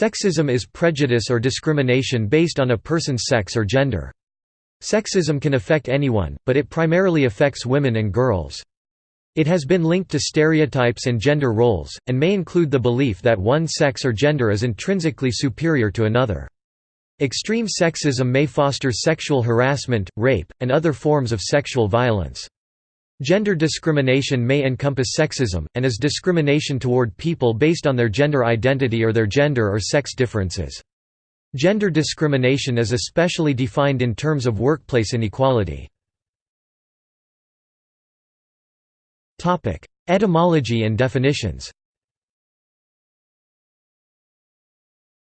Sexism is prejudice or discrimination based on a person's sex or gender. Sexism can affect anyone, but it primarily affects women and girls. It has been linked to stereotypes and gender roles, and may include the belief that one sex or gender is intrinsically superior to another. Extreme sexism may foster sexual harassment, rape, and other forms of sexual violence. Gender discrimination may encompass sexism, and is discrimination toward people based on their gender identity or their gender or sex differences. Gender discrimination is especially defined in terms of workplace inequality. Etymology and definitions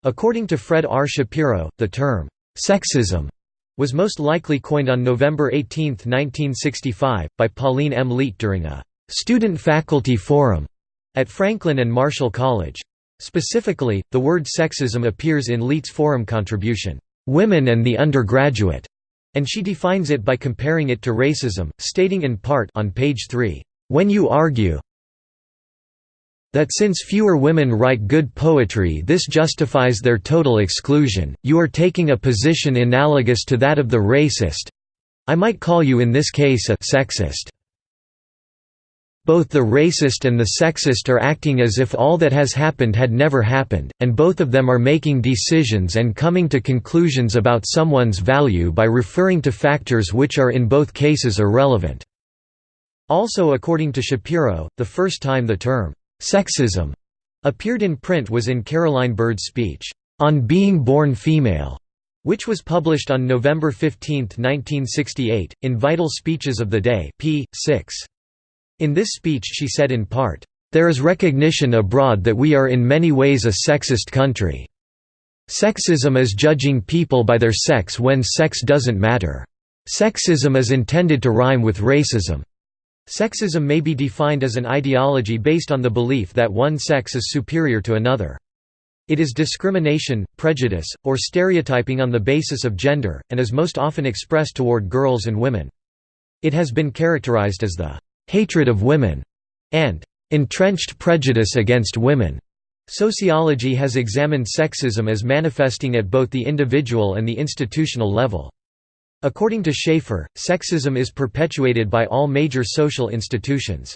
According to Fred R. Shapiro, the term, "'sexism' was most likely coined on November 18, 1965, by Pauline M. Leet during a "'student-faculty forum' at Franklin and Marshall College. Specifically, the word sexism appears in Leet's forum contribution, "'Women and the Undergraduate' and she defines it by comparing it to racism, stating in part on page 3, when you argue that since fewer women write good poetry this justifies their total exclusion, you are taking a position analogous to that of the racist—I might call you in this case a sexist. Both the racist and the sexist are acting as if all that has happened had never happened, and both of them are making decisions and coming to conclusions about someone's value by referring to factors which are in both cases irrelevant. Also according to Shapiro, the first time the term, "'sexism' appeared in print was in Caroline Bird's speech, "'On Being Born Female' which was published on November 15, 1968, in Vital Speeches of the Day p. 6. In this speech she said in part, "...there is recognition abroad that we are in many ways a sexist country. Sexism is judging people by their sex when sex doesn't matter. Sexism is intended to rhyme with racism. Sexism may be defined as an ideology based on the belief that one sex is superior to another. It is discrimination, prejudice, or stereotyping on the basis of gender, and is most often expressed toward girls and women. It has been characterized as the hatred of women and entrenched prejudice against women. Sociology has examined sexism as manifesting at both the individual and the institutional level. According to Schaeffer, sexism is perpetuated by all major social institutions.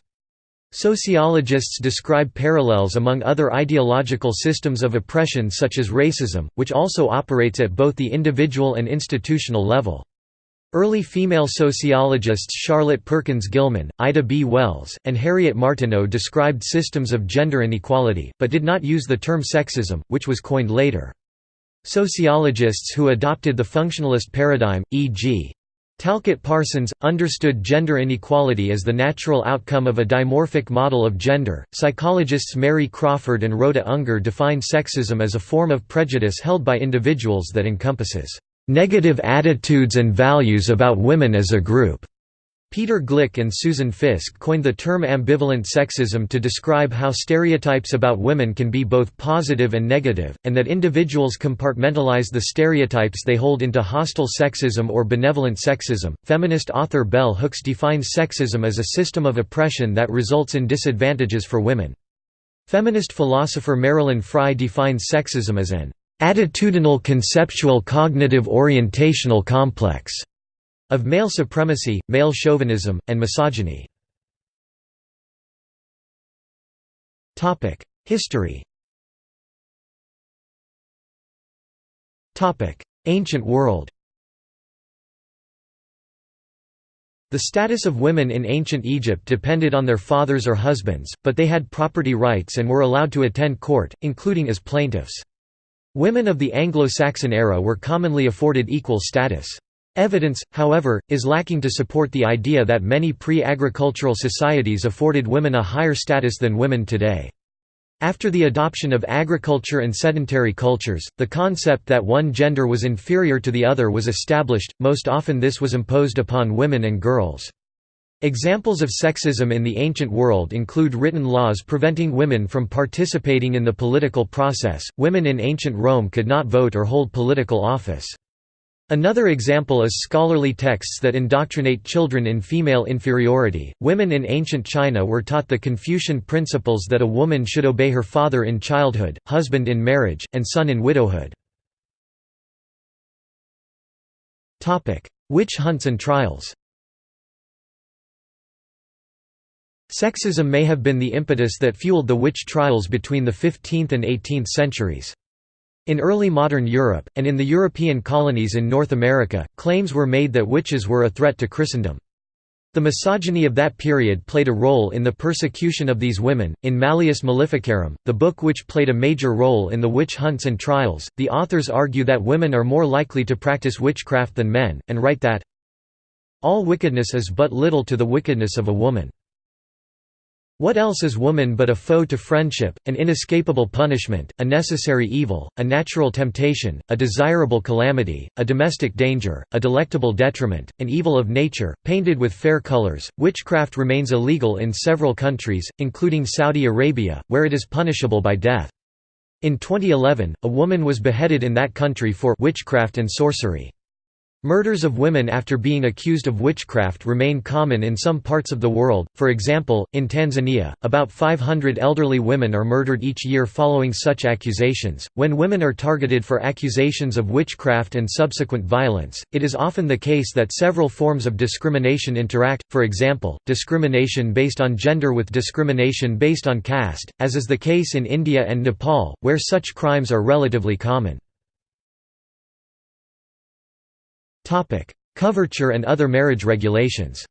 Sociologists describe parallels among other ideological systems of oppression such as racism, which also operates at both the individual and institutional level. Early female sociologists Charlotte Perkins Gilman, Ida B. Wells, and Harriet Martineau described systems of gender inequality, but did not use the term sexism, which was coined later. Sociologists who adopted the functionalist paradigm, e.g. Talcott Parsons, understood gender inequality as the natural outcome of a dimorphic model of gender. Psychologists Mary Crawford and Rhoda Unger define sexism as a form of prejudice held by individuals that encompasses negative attitudes and values about women as a group. Peter Glick and Susan Fiske coined the term ambivalent sexism to describe how stereotypes about women can be both positive and negative, and that individuals compartmentalize the stereotypes they hold into hostile sexism or benevolent sexism. Feminist author Bell Hooks defines sexism as a system of oppression that results in disadvantages for women. Feminist philosopher Marilyn Frye defines sexism as an attitudinal conceptual cognitive orientational complex of male supremacy, male chauvinism, and misogyny. History Ancient world The status of women in ancient Egypt depended on their fathers or husbands, but they had property rights and were allowed to attend court, including as plaintiffs. Women of the Anglo-Saxon era were commonly afforded equal status. Evidence, however, is lacking to support the idea that many pre-agricultural societies afforded women a higher status than women today. After the adoption of agriculture and sedentary cultures, the concept that one gender was inferior to the other was established, most often this was imposed upon women and girls. Examples of sexism in the ancient world include written laws preventing women from participating in the political process. Women in ancient Rome could not vote or hold political office. Another example is scholarly texts that indoctrinate children in female inferiority. Women in ancient China were taught the Confucian principles that a woman should obey her father in childhood, husband in marriage, and son in widowhood. Topic: Witch hunts and trials. Sexism may have been the impetus that fueled the witch trials between the 15th and 18th centuries. In early modern Europe, and in the European colonies in North America, claims were made that witches were a threat to Christendom. The misogyny of that period played a role in the persecution of these women. In Malleus Maleficarum, the book which played a major role in the witch hunts and trials, the authors argue that women are more likely to practice witchcraft than men, and write that all wickedness is but little to the wickedness of a woman. What else is woman but a foe to friendship, an inescapable punishment, a necessary evil, a natural temptation, a desirable calamity, a domestic danger, a delectable detriment, an evil of nature, painted with fair colors? Witchcraft remains illegal in several countries, including Saudi Arabia, where it is punishable by death. In 2011, a woman was beheaded in that country for witchcraft and sorcery. Murders of women after being accused of witchcraft remain common in some parts of the world, for example, in Tanzania, about 500 elderly women are murdered each year following such accusations. When women are targeted for accusations of witchcraft and subsequent violence, it is often the case that several forms of discrimination interact, for example, discrimination based on gender with discrimination based on caste, as is the case in India and Nepal, where such crimes are relatively common. Coverture and other marriage regulations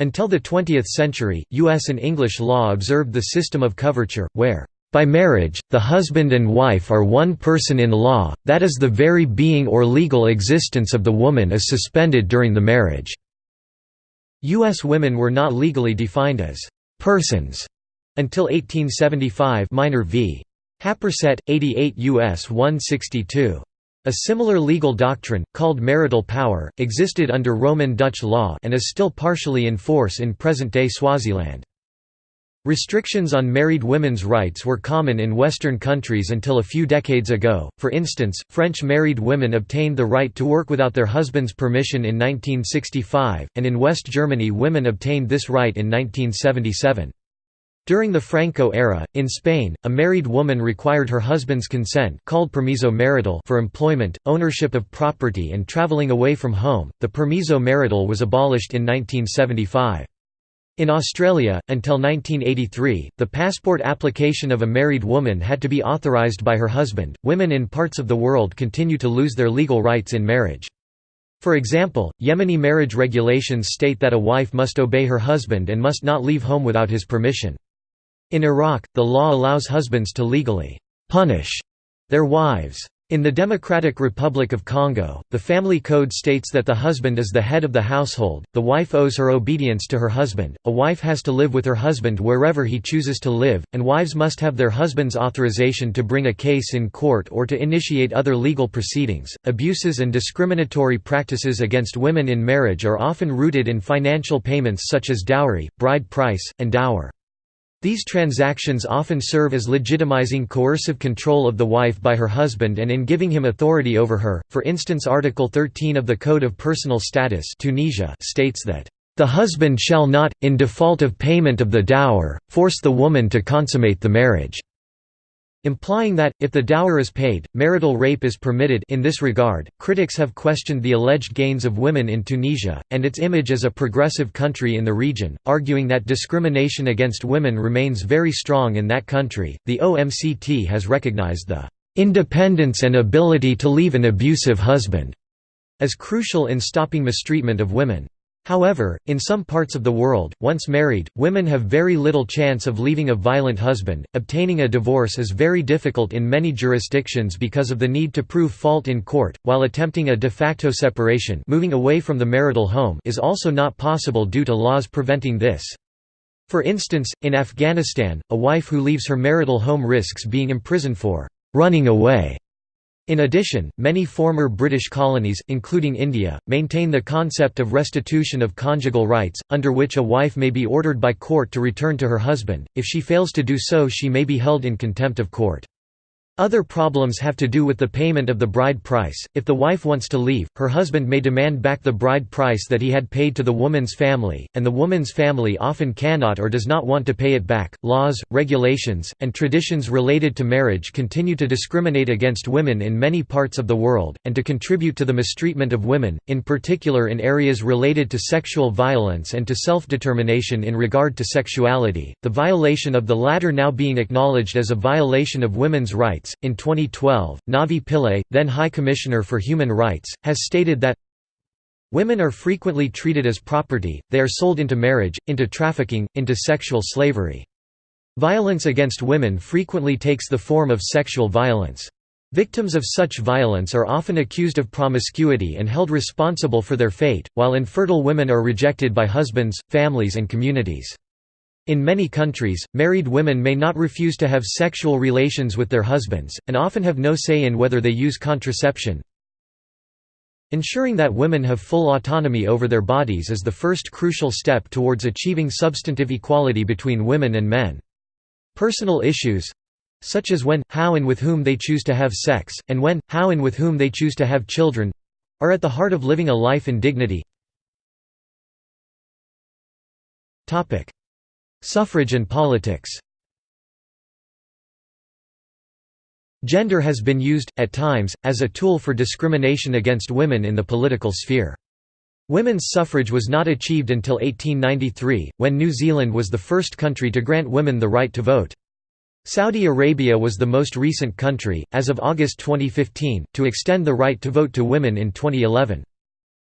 Until the 20th century, U.S. and English law observed the system of coverture, where, "...by marriage, the husband and wife are one person in law, that is the very being or legal existence of the woman is suspended during the marriage." U.S. women were not legally defined as "...persons," until 1875 minor v. Happersett, 88 U.S. 162. A similar legal doctrine, called marital power, existed under Roman Dutch law and is still partially in force in present-day Swaziland. Restrictions on married women's rights were common in Western countries until a few decades ago, for instance, French married women obtained the right to work without their husband's permission in 1965, and in West Germany women obtained this right in 1977. During the Franco era, in Spain, a married woman required her husband's consent called permiso marital for employment, ownership of property and traveling away from home. The permiso marital was abolished in 1975. In Australia, until 1983, the passport application of a married woman had to be authorised by her husband. Women in parts of the world continue to lose their legal rights in marriage. For example, Yemeni marriage regulations state that a wife must obey her husband and must not leave home without his permission. In Iraq, the law allows husbands to legally «punish» their wives. In the Democratic Republic of Congo, the family code states that the husband is the head of the household, the wife owes her obedience to her husband, a wife has to live with her husband wherever he chooses to live, and wives must have their husband's authorization to bring a case in court or to initiate other legal proceedings. Abuses and discriminatory practices against women in marriage are often rooted in financial payments such as dowry, bride price, and dower. These transactions often serve as legitimizing coercive control of the wife by her husband and in giving him authority over her. For instance, Article 13 of the Code of Personal Status Tunisia states that the husband shall not, in default of payment of the dower, force the woman to consummate the marriage implying that, if the dower is paid, marital rape is permitted in this regard, critics have questioned the alleged gains of women in Tunisia, and its image as a progressive country in the region, arguing that discrimination against women remains very strong in that country. The OMCT has recognized the independence and ability to leave an abusive husband as crucial in stopping mistreatment of women. However, in some parts of the world, once married, women have very little chance of leaving a violent husband. Obtaining a divorce is very difficult in many jurisdictions because of the need to prove fault in court, while attempting a de facto separation, moving away from the marital home, is also not possible due to laws preventing this. For instance, in Afghanistan, a wife who leaves her marital home risks being imprisoned for running away in addition, many former British colonies, including India, maintain the concept of restitution of conjugal rights, under which a wife may be ordered by court to return to her husband, if she fails to do so she may be held in contempt of court. Other problems have to do with the payment of the bride price. If the wife wants to leave, her husband may demand back the bride price that he had paid to the woman's family, and the woman's family often cannot or does not want to pay it back. Laws, regulations, and traditions related to marriage continue to discriminate against women in many parts of the world, and to contribute to the mistreatment of women, in particular in areas related to sexual violence and to self determination in regard to sexuality, the violation of the latter now being acknowledged as a violation of women's rights Rights. In 2012, Navi Pillay, then High Commissioner for Human Rights, has stated that Women are frequently treated as property, they are sold into marriage, into trafficking, into sexual slavery. Violence against women frequently takes the form of sexual violence. Victims of such violence are often accused of promiscuity and held responsible for their fate, while infertile women are rejected by husbands, families and communities. In many countries, married women may not refuse to have sexual relations with their husbands, and often have no say in whether they use contraception. Ensuring that women have full autonomy over their bodies is the first crucial step towards achieving substantive equality between women and men. Personal issues—such as when, how and with whom they choose to have sex, and when, how and with whom they choose to have children—are at the heart of living a life in dignity. Suffrage and politics Gender has been used, at times, as a tool for discrimination against women in the political sphere. Women's suffrage was not achieved until 1893, when New Zealand was the first country to grant women the right to vote. Saudi Arabia was the most recent country, as of August 2015, to extend the right to vote to women in 2011.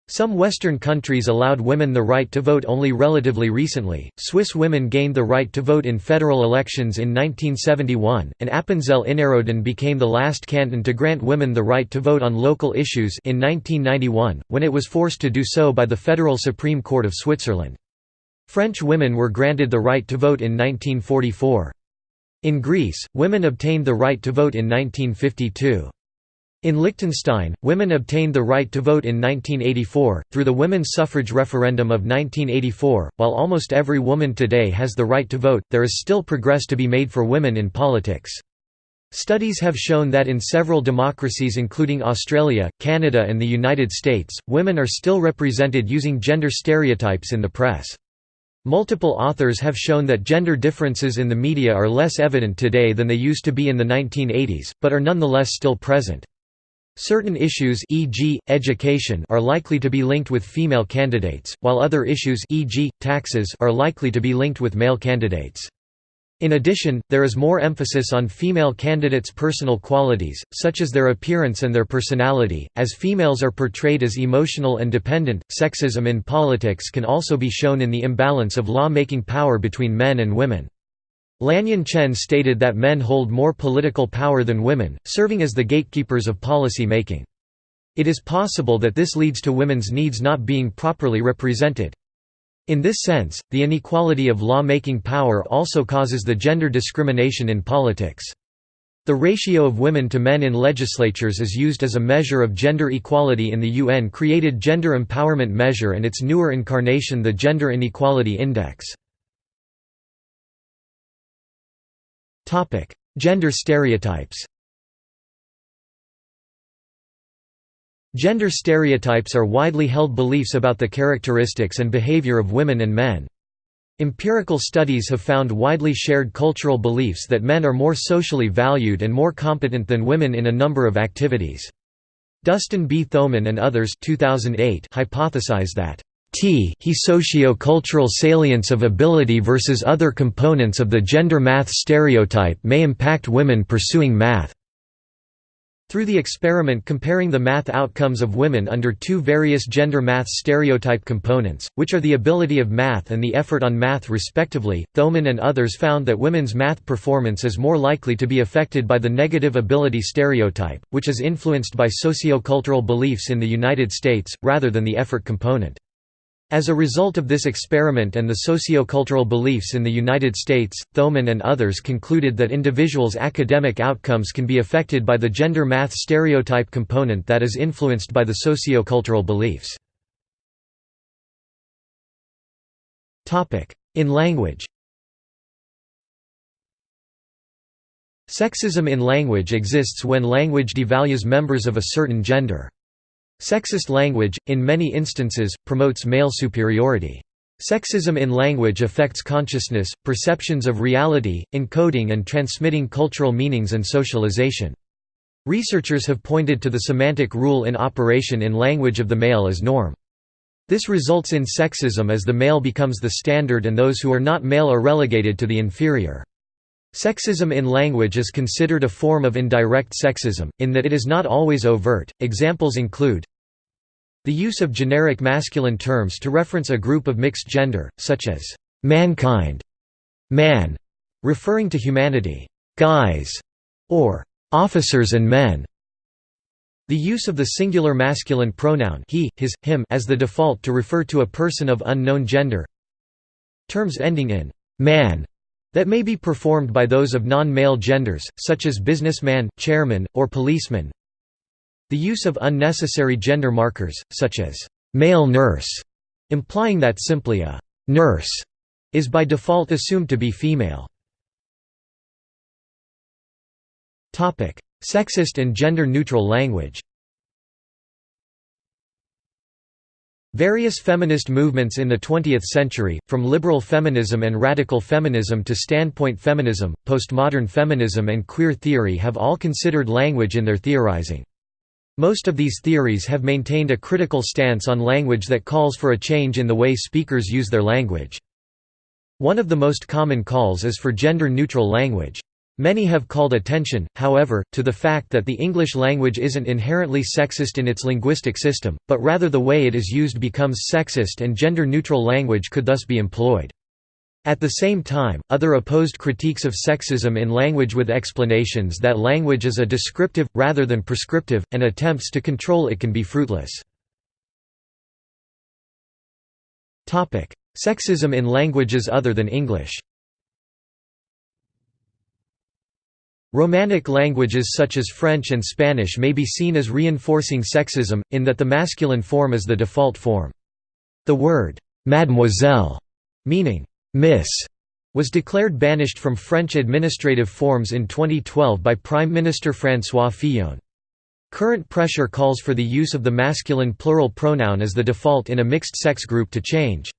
Some Western countries allowed women the right to vote only relatively recently. Swiss women gained the right to vote in federal elections in 1971, and Appenzell Innerrhoden became the last canton to grant women the right to vote on local issues in 1991, when it was forced to do so by the Federal Supreme Court of Switzerland. French women were granted the right to vote in 1944. In Greece, women obtained the right to vote in 1952. In Liechtenstein, women obtained the right to vote in 1984, through the women's suffrage referendum of 1984. While almost every woman today has the right to vote, there is still progress to be made for women in politics. Studies have shown that in several democracies including Australia, Canada and the United States, women are still represented using gender stereotypes in the press. Multiple authors have shown that gender differences in the media are less evident today than they used to be in the 1980s, but are nonetheless still present. Certain issues e.g., education are likely to be linked with female candidates, while other issues e.g., taxes are likely to be linked with male candidates. In addition, there is more emphasis on female candidates' personal qualities, such as their appearance and their personality, as females are portrayed as emotional and dependent. Sexism in politics can also be shown in the imbalance of law-making power between men and women. Lanyan Chen stated that men hold more political power than women, serving as the gatekeepers of policy making. It is possible that this leads to women's needs not being properly represented. In this sense, the inequality of law-making power also causes the gender discrimination in politics. The ratio of women to men in legislatures is used as a measure of gender equality in the UN-created Gender Empowerment Measure and its newer incarnation the Gender Inequality Index. Topic: Gender stereotypes. Gender stereotypes are widely held beliefs about the characteristics and behavior of women and men. Empirical studies have found widely shared cultural beliefs that men are more socially valued and more competent than women in a number of activities. Dustin B. Thoman and others 2008 hypothesize that T he socio-cultural salience of ability versus other components of the gender math stereotype may impact women pursuing math. Through the experiment comparing the math outcomes of women under two various gender math stereotype components, which are the ability of math and the effort on math respectively, Thoman and others found that women's math performance is more likely to be affected by the negative ability stereotype, which is influenced by sociocultural beliefs in the United States, rather than the effort component. As a result of this experiment and the sociocultural beliefs in the United States, Thoman and others concluded that individuals' academic outcomes can be affected by the gender math stereotype component that is influenced by the sociocultural beliefs. In language Sexism in language exists when language devalues members of a certain gender. Sexist language, in many instances, promotes male superiority. Sexism in language affects consciousness, perceptions of reality, encoding and transmitting cultural meanings and socialization. Researchers have pointed to the semantic rule in operation in language of the male as norm. This results in sexism as the male becomes the standard and those who are not male are relegated to the inferior. Sexism in language is considered a form of indirect sexism, in that it is not always overt. Examples include the use of generic masculine terms to reference a group of mixed gender, such as mankind, man, referring to humanity, guys, or officers and men. The use of the singular masculine pronoun he, his, him as the default to refer to a person of unknown gender. Terms ending in man that may be performed by those of non-male genders, such as businessman, chairman, or policeman. The use of unnecessary gender markers, such as male nurse, implying that simply a nurse is by default assumed to be female. Sexist and gender-neutral language Various feminist movements in the 20th century, from liberal feminism and radical feminism to standpoint feminism, postmodern feminism and queer theory have all considered language in their theorizing. Most of these theories have maintained a critical stance on language that calls for a change in the way speakers use their language. One of the most common calls is for gender-neutral language. Many have called attention, however, to the fact that the English language isn't inherently sexist in its linguistic system, but rather the way it is used becomes sexist and gender-neutral language could thus be employed. At the same time, other opposed critiques of sexism in language with explanations that language is a descriptive, rather than prescriptive, and attempts to control it can be fruitless. Sexism in languages other than English Romanic languages such as French and Spanish may be seen as reinforcing sexism, in that the masculine form is the default form. The word «mademoiselle», meaning «miss», was declared banished from French administrative forms in 2012 by Prime Minister François Fillon. Current pressure calls for the use of the masculine plural pronoun as the default in a mixed-sex group to change.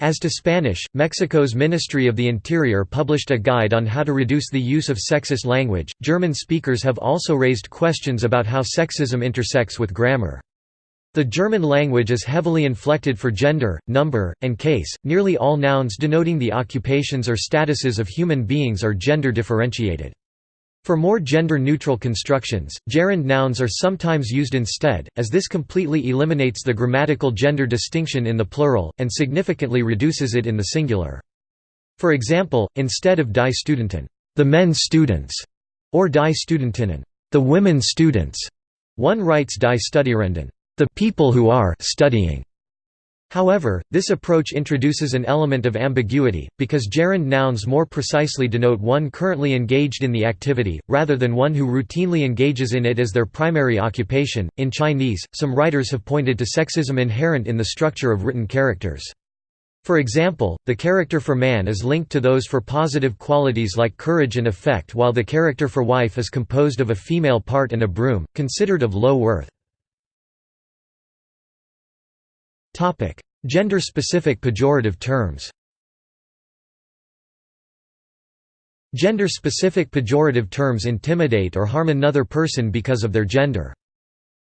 As to Spanish, Mexico's Ministry of the Interior published a guide on how to reduce the use of sexist language. German speakers have also raised questions about how sexism intersects with grammar. The German language is heavily inflected for gender, number, and case. Nearly all nouns denoting the occupations or statuses of human beings are gender differentiated. For more gender-neutral constructions, gerund nouns are sometimes used instead, as this completely eliminates the grammatical gender distinction in the plural, and significantly reduces it in the singular. For example, instead of die Studenten, the men students, or die Studentinnen, the women students, one writes die Studierenden, the people who are studying. However, this approach introduces an element of ambiguity, because gerund nouns more precisely denote one currently engaged in the activity, rather than one who routinely engages in it as their primary occupation. In Chinese, some writers have pointed to sexism inherent in the structure of written characters. For example, the character for man is linked to those for positive qualities like courage and effect while the character for wife is composed of a female part and a broom, considered of low worth. Gender-specific pejorative terms Gender-specific pejorative terms intimidate or harm another person because of their gender.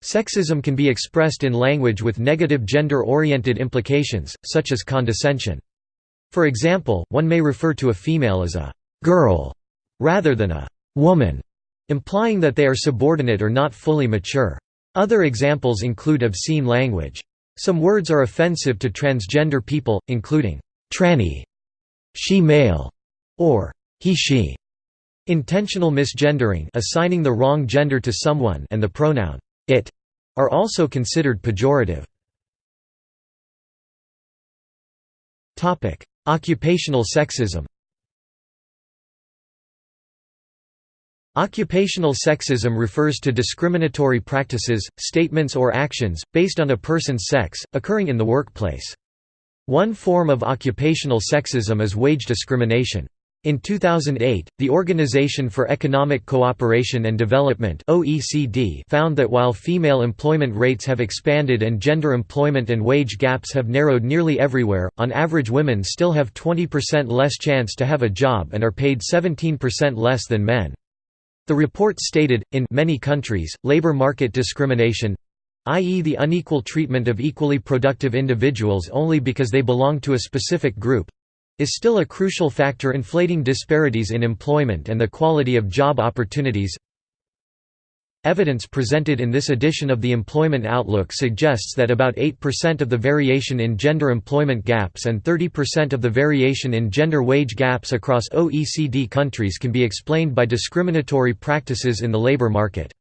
Sexism can be expressed in language with negative gender-oriented implications, such as condescension. For example, one may refer to a female as a «girl» rather than a «woman», implying that they are subordinate or not fully mature. Other examples include obscene language. Some words are offensive to transgender people, including tranny, she-male, or he-she. Intentional misgendering assigning the wrong gender to someone and the pronoun it are also considered pejorative. Occupational sexism Occupational sexism refers to discriminatory practices, statements or actions, based on a person's sex, occurring in the workplace. One form of occupational sexism is wage discrimination. In 2008, the Organization for Economic Cooperation and Development (OECD) found that while female employment rates have expanded and gender employment and wage gaps have narrowed nearly everywhere, on average women still have 20% less chance to have a job and are paid 17% less than men. The report stated, in many countries, labor market discrimination i.e. the unequal treatment of equally productive individuals only because they belong to a specific group, is still a crucial factor inflating disparities in employment and the quality of job opportunities. Evidence presented in this edition of the Employment Outlook suggests that about 8% of the variation in gender employment gaps and 30% of the variation in gender wage gaps across OECD countries can be explained by discriminatory practices in the labor market.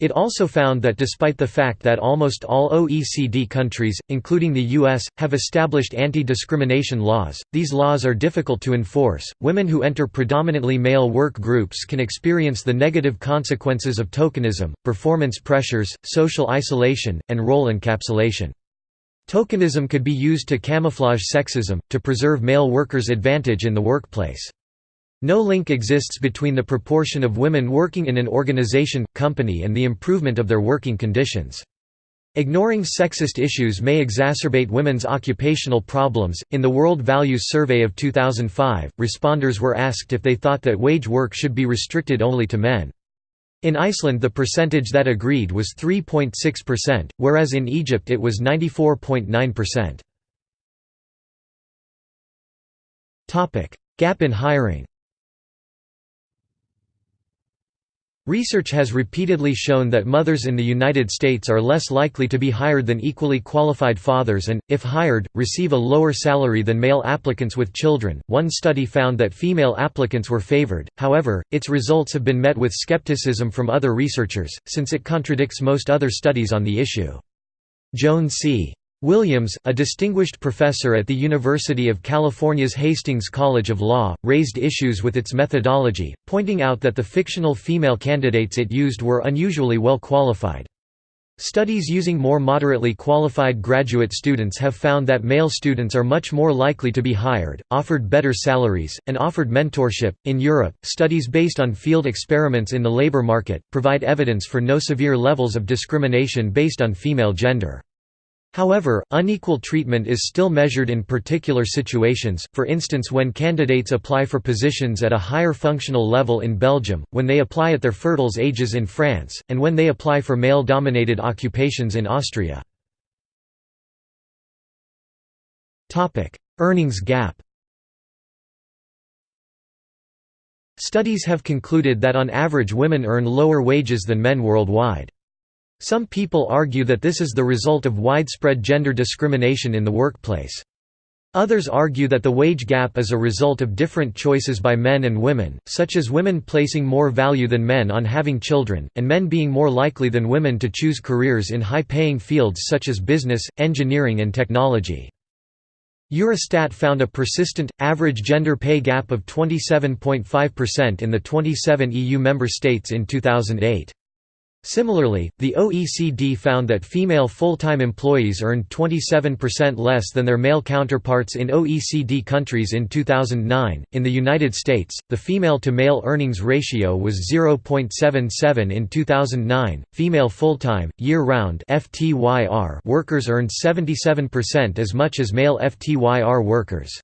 It also found that despite the fact that almost all OECD countries, including the US, have established anti-discrimination laws, these laws are difficult to enforce. Women who enter predominantly male work groups can experience the negative consequences of tokenism, performance pressures, social isolation, and role encapsulation. Tokenism could be used to camouflage sexism, to preserve male workers' advantage in the workplace. No link exists between the proportion of women working in an organization, company and the improvement of their working conditions. Ignoring sexist issues may exacerbate women's occupational problems. In the World Values Survey of 2005, responders were asked if they thought that wage work should be restricted only to men. In Iceland, the percentage that agreed was 3.6%, whereas in Egypt it was 94.9%. Topic: Gap in hiring. Research has repeatedly shown that mothers in the United States are less likely to be hired than equally qualified fathers and, if hired, receive a lower salary than male applicants with children. One study found that female applicants were favored, however, its results have been met with skepticism from other researchers, since it contradicts most other studies on the issue. Joan C. Williams, a distinguished professor at the University of California's Hastings College of Law, raised issues with its methodology, pointing out that the fictional female candidates it used were unusually well qualified. Studies using more moderately qualified graduate students have found that male students are much more likely to be hired, offered better salaries, and offered mentorship. In Europe, studies based on field experiments in the labor market provide evidence for no severe levels of discrimination based on female gender. However, unequal treatment is still measured in particular situations, for instance when candidates apply for positions at a higher functional level in Belgium, when they apply at their fertile ages in France, and when they apply for male-dominated occupations in Austria. Earnings gap Studies have concluded that on average women earn lower wages than men worldwide. Some people argue that this is the result of widespread gender discrimination in the workplace. Others argue that the wage gap is a result of different choices by men and women, such as women placing more value than men on having children, and men being more likely than women to choose careers in high-paying fields such as business, engineering and technology. Eurostat found a persistent, average gender pay gap of 27.5% in the 27 EU member states in 2008. Similarly, the OECD found that female full-time employees earned 27% less than their male counterparts in OECD countries in 2009. In the United States, the female to male earnings ratio was 0.77 in 2009. Female full-time, year-round (FTYR) workers earned 77% as much as male FTYR workers.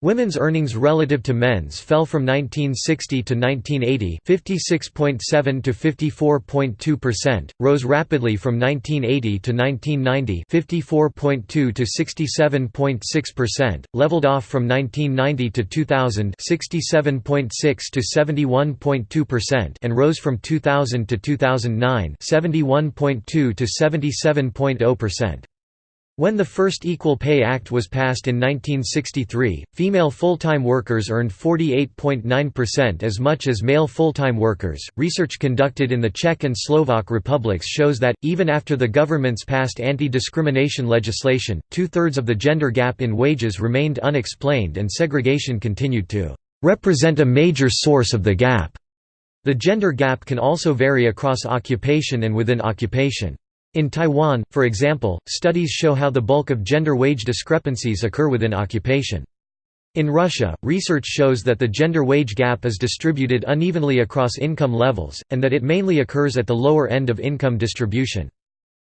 Women's earnings relative to men's fell from 1960 to 1980 56.7 to 54.2%, rose rapidly from 1980 to 1990 54.2 to 67.6%, leveled off from 1990 to 2000 67.6 to 71.2% and rose from 2000 to 2009 71.2 to 77.0%. When the first Equal Pay Act was passed in 1963, female full-time workers earned 48.9% as much as male full-time workers. Research conducted in the Czech and Slovak republics shows that, even after the governments passed anti-discrimination legislation, two-thirds of the gender gap in wages remained unexplained and segregation continued to represent a major source of the gap. The gender gap can also vary across occupation and within occupation. In Taiwan, for example, studies show how the bulk of gender wage discrepancies occur within occupation. In Russia, research shows that the gender wage gap is distributed unevenly across income levels, and that it mainly occurs at the lower end of income distribution.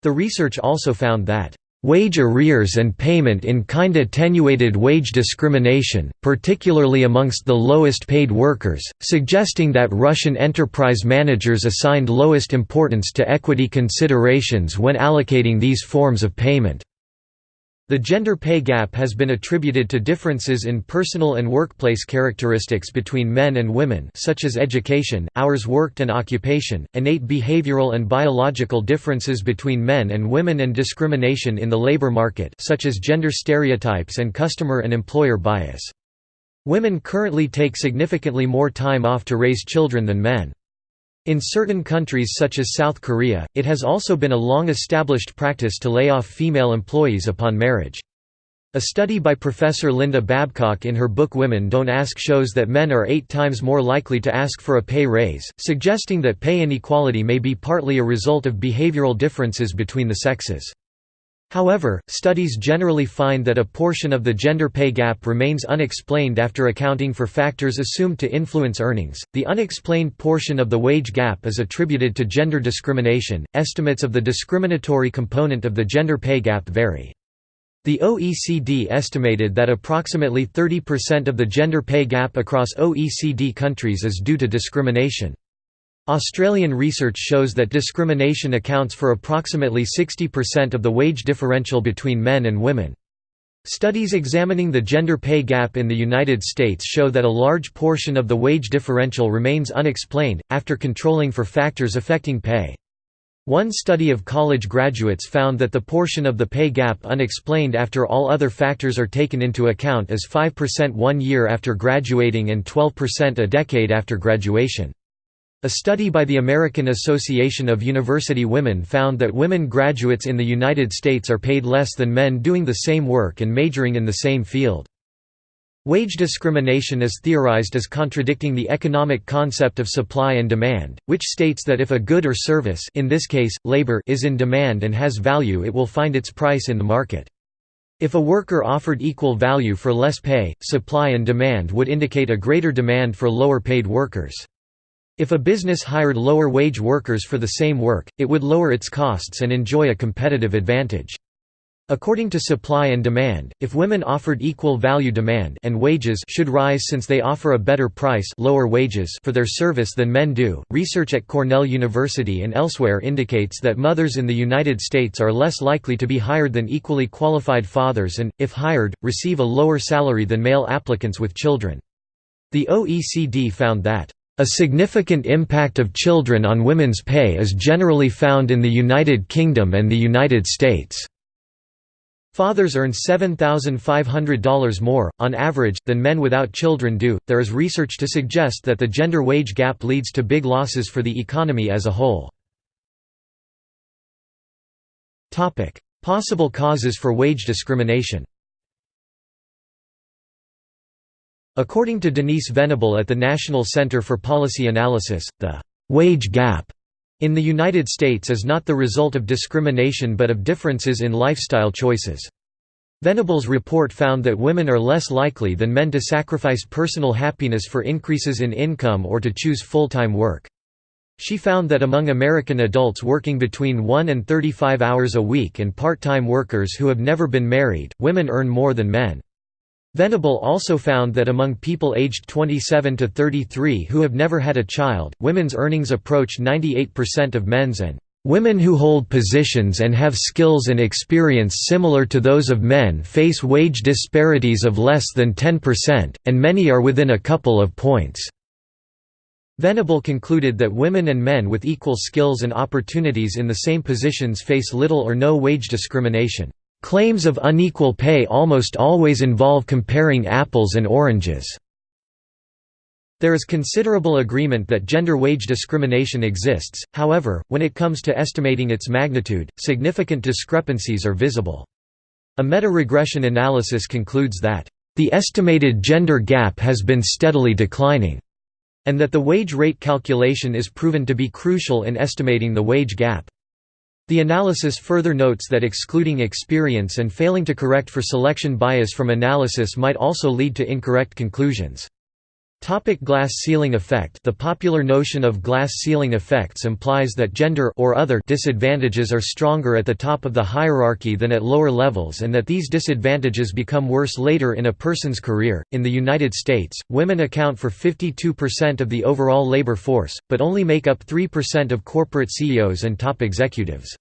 The research also found that Wage arrears and payment in kind attenuated wage discrimination, particularly amongst the lowest paid workers, suggesting that Russian enterprise managers assigned lowest importance to equity considerations when allocating these forms of payment. The gender pay gap has been attributed to differences in personal and workplace characteristics between men and women such as education, hours worked and occupation, innate behavioral and biological differences between men and women and discrimination in the labor market such as gender stereotypes and customer and employer bias. Women currently take significantly more time off to raise children than men. In certain countries such as South Korea, it has also been a long-established practice to lay off female employees upon marriage. A study by Professor Linda Babcock in her book Women Don't Ask shows that men are eight times more likely to ask for a pay raise, suggesting that pay inequality may be partly a result of behavioral differences between the sexes. However, studies generally find that a portion of the gender pay gap remains unexplained after accounting for factors assumed to influence earnings. The unexplained portion of the wage gap is attributed to gender discrimination. Estimates of the discriminatory component of the gender pay gap vary. The OECD estimated that approximately 30% of the gender pay gap across OECD countries is due to discrimination. Australian research shows that discrimination accounts for approximately 60% of the wage differential between men and women. Studies examining the gender pay gap in the United States show that a large portion of the wage differential remains unexplained, after controlling for factors affecting pay. One study of college graduates found that the portion of the pay gap unexplained after all other factors are taken into account is 5% one year after graduating and 12% a decade after graduation. A study by the American Association of University Women found that women graduates in the United States are paid less than men doing the same work and majoring in the same field. Wage discrimination is theorized as contradicting the economic concept of supply and demand, which states that if a good or service in this case, labor is in demand and has value it will find its price in the market. If a worker offered equal value for less pay, supply and demand would indicate a greater demand for lower paid workers. If a business hired lower-wage workers for the same work, it would lower its costs and enjoy a competitive advantage. According to supply and demand, if women offered equal value demand and wages should rise since they offer a better price lower wages for their service than men do. Research at Cornell University and elsewhere indicates that mothers in the United States are less likely to be hired than equally qualified fathers and, if hired, receive a lower salary than male applicants with children. The OECD found that a significant impact of children on women's pay is generally found in the United Kingdom and the United States. Fathers earn $7,500 more, on average, than men without children do. There is research to suggest that the gender wage gap leads to big losses for the economy as a whole. Possible causes for wage discrimination According to Denise Venable at the National Center for Policy Analysis, the «wage gap» in the United States is not the result of discrimination but of differences in lifestyle choices. Venable's report found that women are less likely than men to sacrifice personal happiness for increases in income or to choose full-time work. She found that among American adults working between 1 and 35 hours a week and part-time workers who have never been married, women earn more than men. Venable also found that among people aged 27 to 33 who have never had a child, women's earnings approach 98% of men's and Women who hold positions and have skills and experience similar to those of men face wage disparities of less than 10%, and many are within a couple of points. Venable concluded that women and men with equal skills and opportunities in the same positions face little or no wage discrimination. Claims of unequal pay almost always involve comparing apples and oranges. There is considerable agreement that gender wage discrimination exists, however, when it comes to estimating its magnitude, significant discrepancies are visible. A meta-regression analysis concludes that, "...the estimated gender gap has been steadily declining," and that the wage rate calculation is proven to be crucial in estimating the wage gap. The analysis further notes that excluding experience and failing to correct for selection bias from analysis might also lead to incorrect conclusions. Topic glass ceiling effect The popular notion of glass ceiling effects implies that gender or other disadvantages are stronger at the top of the hierarchy than at lower levels and that these disadvantages become worse later in a person's career. In the United States, women account for 52% of the overall labor force, but only make up 3% of corporate CEOs and top executives.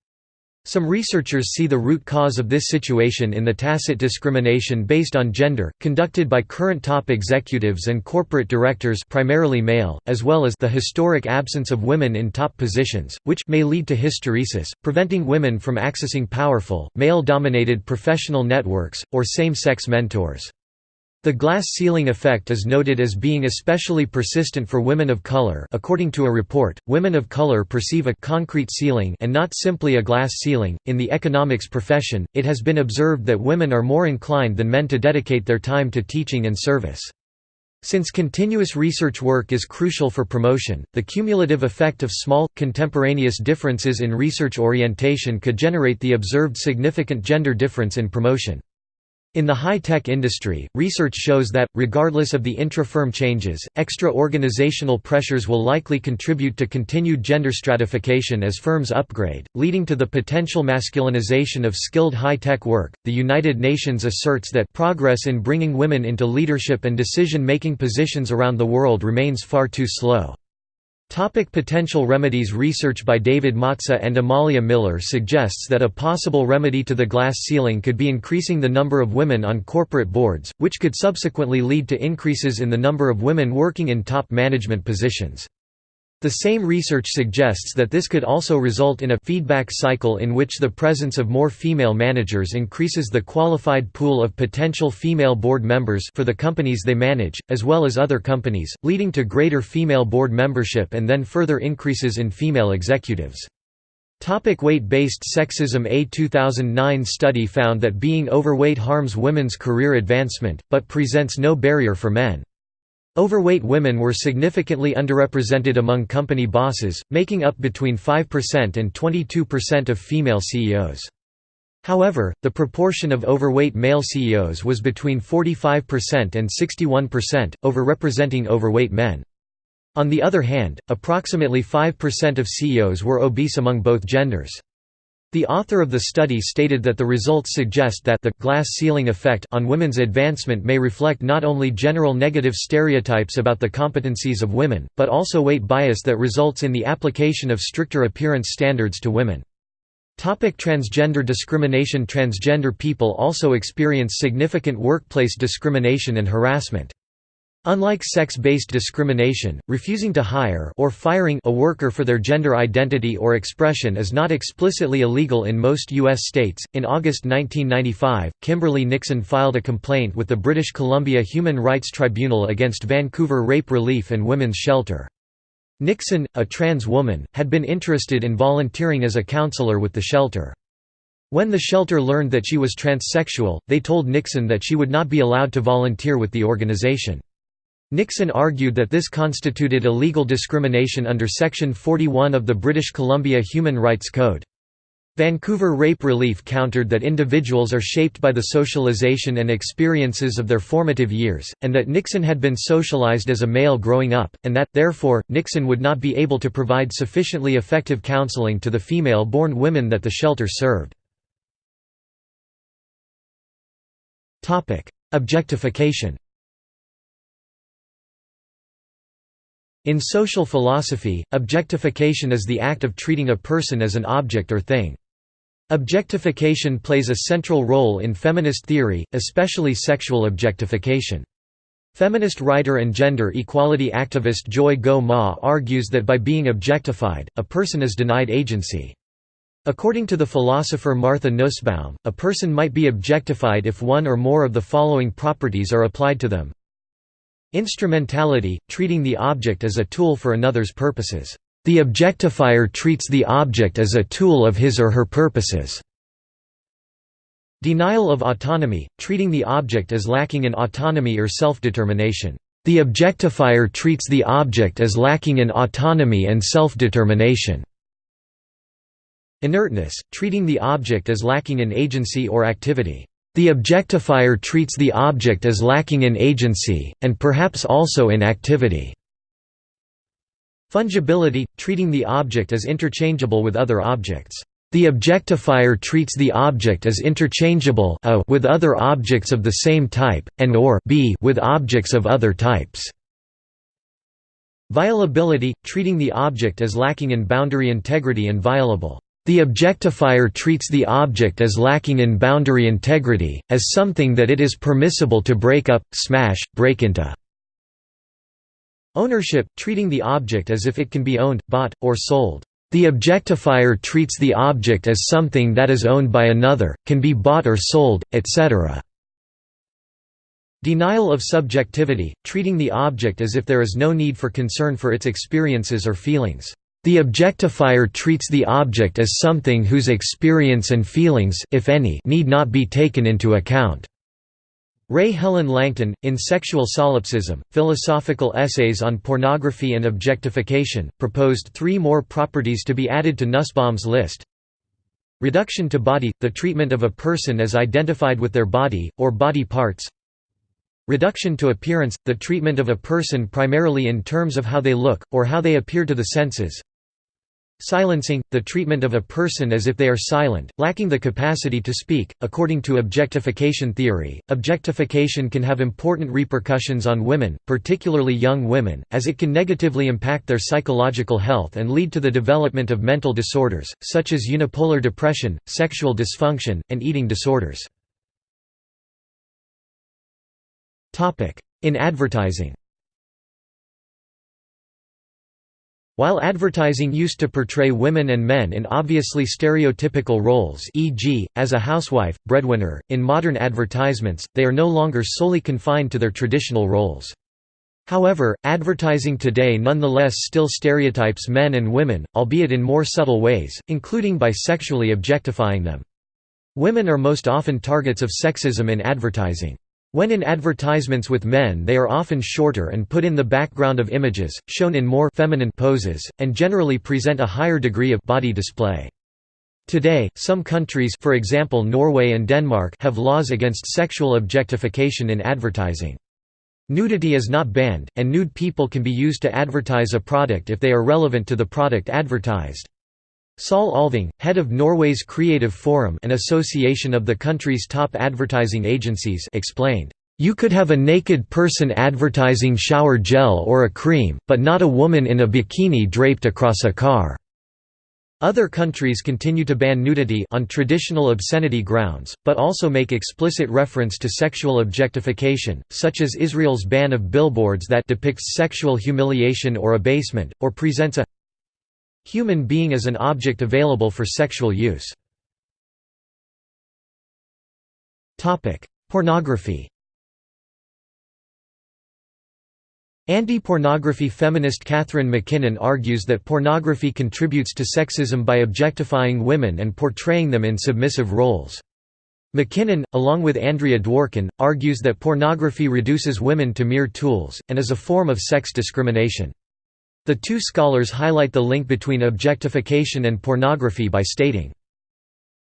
Some researchers see the root cause of this situation in the tacit discrimination based on gender, conducted by current top executives and corporate directors primarily male, as well as the historic absence of women in top positions, which may lead to hysteresis, preventing women from accessing powerful, male-dominated professional networks, or same-sex mentors. The glass ceiling effect is noted as being especially persistent for women of color according to a report, women of color perceive a «concrete ceiling» and not simply a glass ceiling. In the economics profession, it has been observed that women are more inclined than men to dedicate their time to teaching and service. Since continuous research work is crucial for promotion, the cumulative effect of small, contemporaneous differences in research orientation could generate the observed significant gender difference in promotion. In the high-tech industry, research shows that, regardless of the intra-firm changes, extra-organizational pressures will likely contribute to continued gender stratification as firms upgrade, leading to the potential masculinization of skilled high-tech work. The United Nations asserts that progress in bringing women into leadership and decision-making positions around the world remains far too slow. Topic potential remedies Research by David Matsa and Amalia Miller suggests that a possible remedy to the glass ceiling could be increasing the number of women on corporate boards, which could subsequently lead to increases in the number of women working in top management positions. The same research suggests that this could also result in a feedback cycle in which the presence of more female managers increases the qualified pool of potential female board members for the companies they manage, as well as other companies, leading to greater female board membership and then further increases in female executives. Topic Weight-based sexism A 2009 study found that being overweight harms women's career advancement, but presents no barrier for men. Overweight women were significantly underrepresented among company bosses, making up between 5% and 22% of female CEOs. However, the proportion of overweight male CEOs was between 45% and 61%, overrepresenting overweight men. On the other hand, approximately 5% of CEOs were obese among both genders. The author of the study stated that the results suggest that the glass ceiling effect on women's advancement may reflect not only general negative stereotypes about the competencies of women, but also weight bias that results in the application of stricter appearance standards to women. Topic transgender discrimination Transgender people also experience significant workplace discrimination and harassment. Unlike sex-based discrimination, refusing to hire or firing a worker for their gender identity or expression is not explicitly illegal in most U.S. states. In August 1995, Kimberly Nixon filed a complaint with the British Columbia Human Rights Tribunal against Vancouver Rape Relief and Women's Shelter. Nixon, a trans woman, had been interested in volunteering as a counselor with the shelter. When the shelter learned that she was transsexual, they told Nixon that she would not be allowed to volunteer with the organization. Nixon argued that this constituted illegal discrimination under Section 41 of the British Columbia Human Rights Code. Vancouver Rape Relief countered that individuals are shaped by the socialization and experiences of their formative years, and that Nixon had been socialized as a male growing up, and that, therefore, Nixon would not be able to provide sufficiently effective counseling to the female-born women that the shelter served. Objectification In social philosophy, objectification is the act of treating a person as an object or thing. Objectification plays a central role in feminist theory, especially sexual objectification. Feminist writer and gender equality activist Joy Goh-Mah argues that by being objectified, a person is denied agency. According to the philosopher Martha Nussbaum, a person might be objectified if one or more of the following properties are applied to them Instrumentality – treating the object as a tool for another's purposes. The objectifier treats the object as a tool of his or her purposes. Denial of autonomy – treating the object as lacking in autonomy or self-determination. The objectifier treats the object as lacking in autonomy and self-determination. Inertness, treating the object as lacking in agency or activity. The objectifier treats the object as lacking in agency, and perhaps also in activity. Fungibility, treating the object as interchangeable with other objects. The objectifier treats the object as interchangeable a with other objects of the same type, and or b with objects of other types. Violability, treating the object as lacking in boundary integrity and violable. The objectifier treats the object as lacking in boundary integrity, as something that it is permissible to break up, smash, break into. Ownership, treating the object as if it can be owned, bought, or sold. The objectifier treats the object as something that is owned by another, can be bought or sold, etc. Denial of subjectivity, treating the object as if there is no need for concern for its experiences or feelings. The objectifier treats the object as something whose experience and feelings if any, need not be taken into account. Rae Helen Langton, in Sexual Solipsism, Philosophical Essays on Pornography and Objectification, proposed three more properties to be added to Nussbaum's list. Reduction to body – the treatment of a person as identified with their body, or body parts Reduction to appearance – the treatment of a person primarily in terms of how they look, or how they appear to the senses Silencing, the treatment of a person as if they are silent, lacking the capacity to speak. According to objectification theory, objectification can have important repercussions on women, particularly young women, as it can negatively impact their psychological health and lead to the development of mental disorders, such as unipolar depression, sexual dysfunction, and eating disorders. In advertising While advertising used to portray women and men in obviously stereotypical roles e.g., as a housewife, breadwinner, in modern advertisements, they are no longer solely confined to their traditional roles. However, advertising today nonetheless still stereotypes men and women, albeit in more subtle ways, including by sexually objectifying them. Women are most often targets of sexism in advertising. When in advertisements with men they are often shorter and put in the background of images, shown in more feminine poses, and generally present a higher degree of body display. Today, some countries for example Norway and Denmark have laws against sexual objectification in advertising. Nudity is not banned, and nude people can be used to advertise a product if they are relevant to the product advertised. Sol Olving, head of Norway's Creative Forum an association of the country's top advertising agencies explained, "...you could have a naked person advertising shower gel or a cream, but not a woman in a bikini draped across a car." Other countries continue to ban nudity on traditional obscenity grounds, but also make explicit reference to sexual objectification, such as Israel's ban of billboards that depicts sexual humiliation or abasement, or presents a human being as an object available for sexual use. Pornography Anti-pornography feminist Catharine MacKinnon argues that pornography contributes to sexism by objectifying women and portraying them in submissive roles. MacKinnon, along with Andrea Dworkin, argues that pornography reduces women to mere tools, and is a form of sex discrimination. The two scholars highlight the link between objectification and pornography by stating,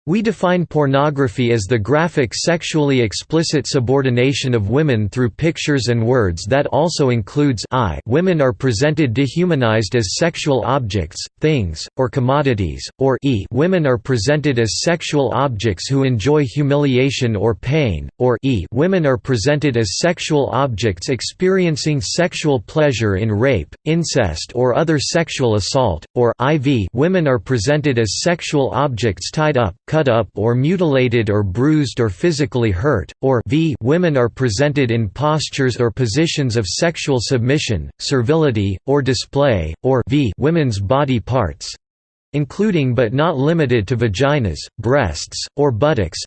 we define pornography as the graphic sexually explicit subordination of women through pictures and words that also includes I. Women are presented dehumanized as sexual objects, things, or commodities, or e. Women are presented as sexual objects who enjoy humiliation or pain, or e. Women are presented as sexual objects experiencing sexual pleasure in rape, incest or other sexual assault, or iv women are presented as sexual objects tied up, cut up or mutilated or bruised or physically hurt, or v women are presented in postures or positions of sexual submission, servility, or display, or v women's body parts including but not limited to vaginas, breasts, or buttocks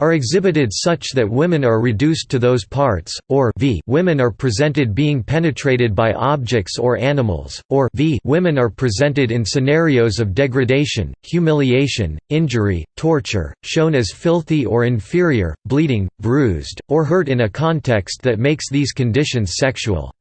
are exhibited such that women are reduced to those parts, or v women are presented being penetrated by objects or animals, or v women are presented in scenarios of degradation, humiliation, injury, torture, shown as filthy or inferior, bleeding, bruised, or hurt in a context that makes these conditions sexual.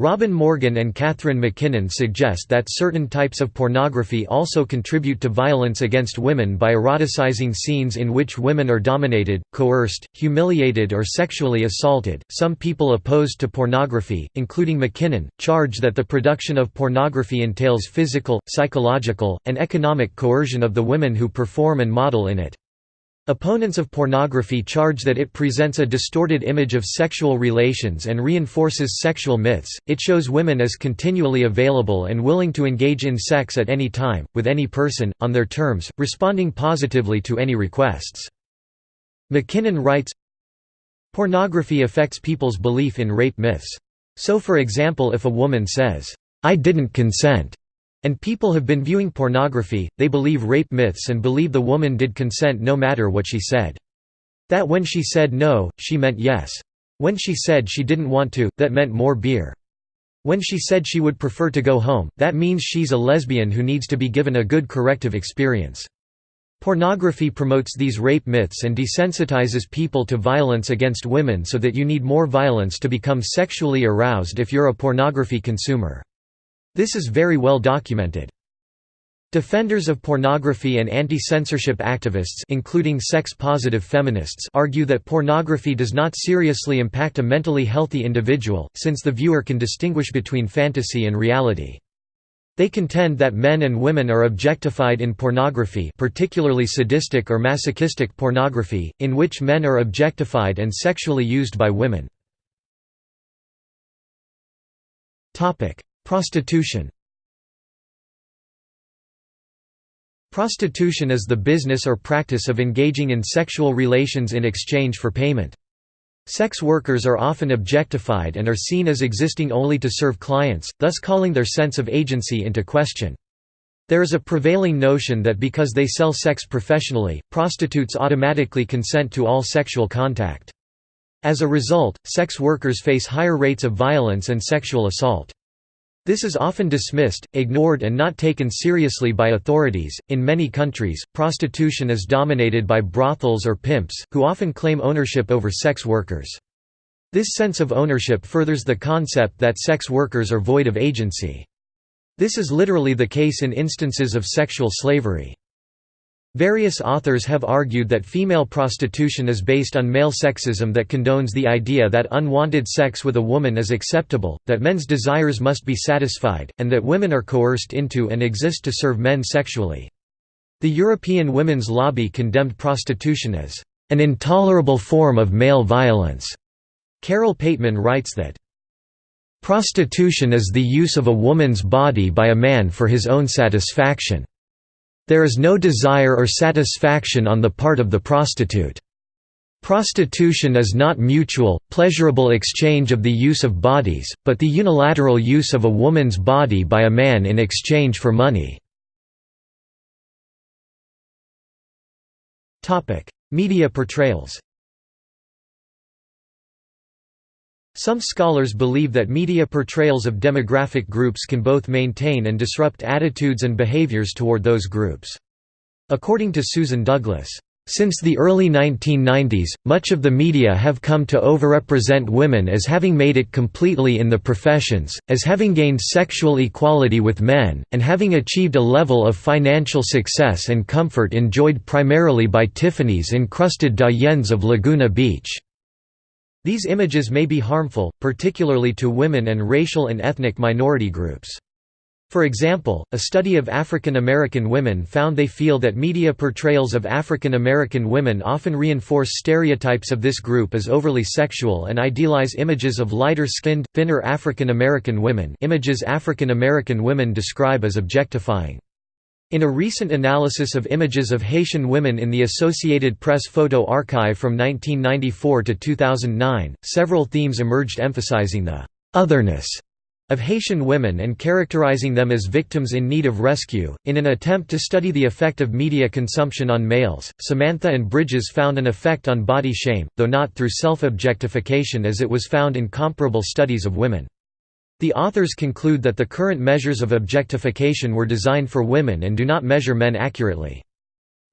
Robin Morgan and Catharine MacKinnon suggest that certain types of pornography also contribute to violence against women by eroticizing scenes in which women are dominated, coerced, humiliated, or sexually assaulted. Some people opposed to pornography, including MacKinnon, charge that the production of pornography entails physical, psychological, and economic coercion of the women who perform and model in it. Opponents of pornography charge that it presents a distorted image of sexual relations and reinforces sexual myths, it shows women as continually available and willing to engage in sex at any time, with any person, on their terms, responding positively to any requests. MacKinnon writes, Pornography affects people's belief in rape myths. So for example if a woman says, "'I didn't consent' And people have been viewing pornography, they believe rape myths and believe the woman did consent no matter what she said. That when she said no, she meant yes. When she said she didn't want to, that meant more beer. When she said she would prefer to go home, that means she's a lesbian who needs to be given a good corrective experience. Pornography promotes these rape myths and desensitizes people to violence against women so that you need more violence to become sexually aroused if you're a pornography consumer. This is very well documented. Defenders of pornography and anti-censorship activists including sex-positive feminists argue that pornography does not seriously impact a mentally healthy individual, since the viewer can distinguish between fantasy and reality. They contend that men and women are objectified in pornography particularly sadistic or masochistic pornography, in which men are objectified and sexually used by women. Prostitution Prostitution is the business or practice of engaging in sexual relations in exchange for payment. Sex workers are often objectified and are seen as existing only to serve clients, thus calling their sense of agency into question. There is a prevailing notion that because they sell sex professionally, prostitutes automatically consent to all sexual contact. As a result, sex workers face higher rates of violence and sexual assault. This is often dismissed, ignored, and not taken seriously by authorities. In many countries, prostitution is dominated by brothels or pimps, who often claim ownership over sex workers. This sense of ownership furthers the concept that sex workers are void of agency. This is literally the case in instances of sexual slavery. Various authors have argued that female prostitution is based on male sexism that condones the idea that unwanted sex with a woman is acceptable, that men's desires must be satisfied, and that women are coerced into and exist to serve men sexually. The European Women's Lobby condemned prostitution as an intolerable form of male violence. Carole Pateman writes that, "...prostitution is the use of a woman's body by a man for his own satisfaction." There is no desire or satisfaction on the part of the prostitute. Prostitution is not mutual, pleasurable exchange of the use of bodies, but the unilateral use of a woman's body by a man in exchange for money. Media portrayals Some scholars believe that media portrayals of demographic groups can both maintain and disrupt attitudes and behaviors toward those groups. According to Susan Douglas, since the early 1990s, much of the media have come to overrepresent women as having made it completely in the professions, as having gained sexual equality with men, and having achieved a level of financial success and comfort enjoyed primarily by Tiffany's encrusted doyens of Laguna Beach. These images may be harmful, particularly to women and racial and ethnic minority groups. For example, a study of African American women found they feel that media portrayals of African American women often reinforce stereotypes of this group as overly sexual and idealize images of lighter-skinned, thinner African American women images African American women describe as objectifying. In a recent analysis of images of Haitian women in the Associated Press photo archive from 1994 to 2009, several themes emerged emphasizing the «otherness» of Haitian women and characterizing them as victims in need of rescue. In an attempt to study the effect of media consumption on males, Samantha and Bridges found an effect on body shame, though not through self objectification as it was found in comparable studies of women. The authors conclude that the current measures of objectification were designed for women and do not measure men accurately.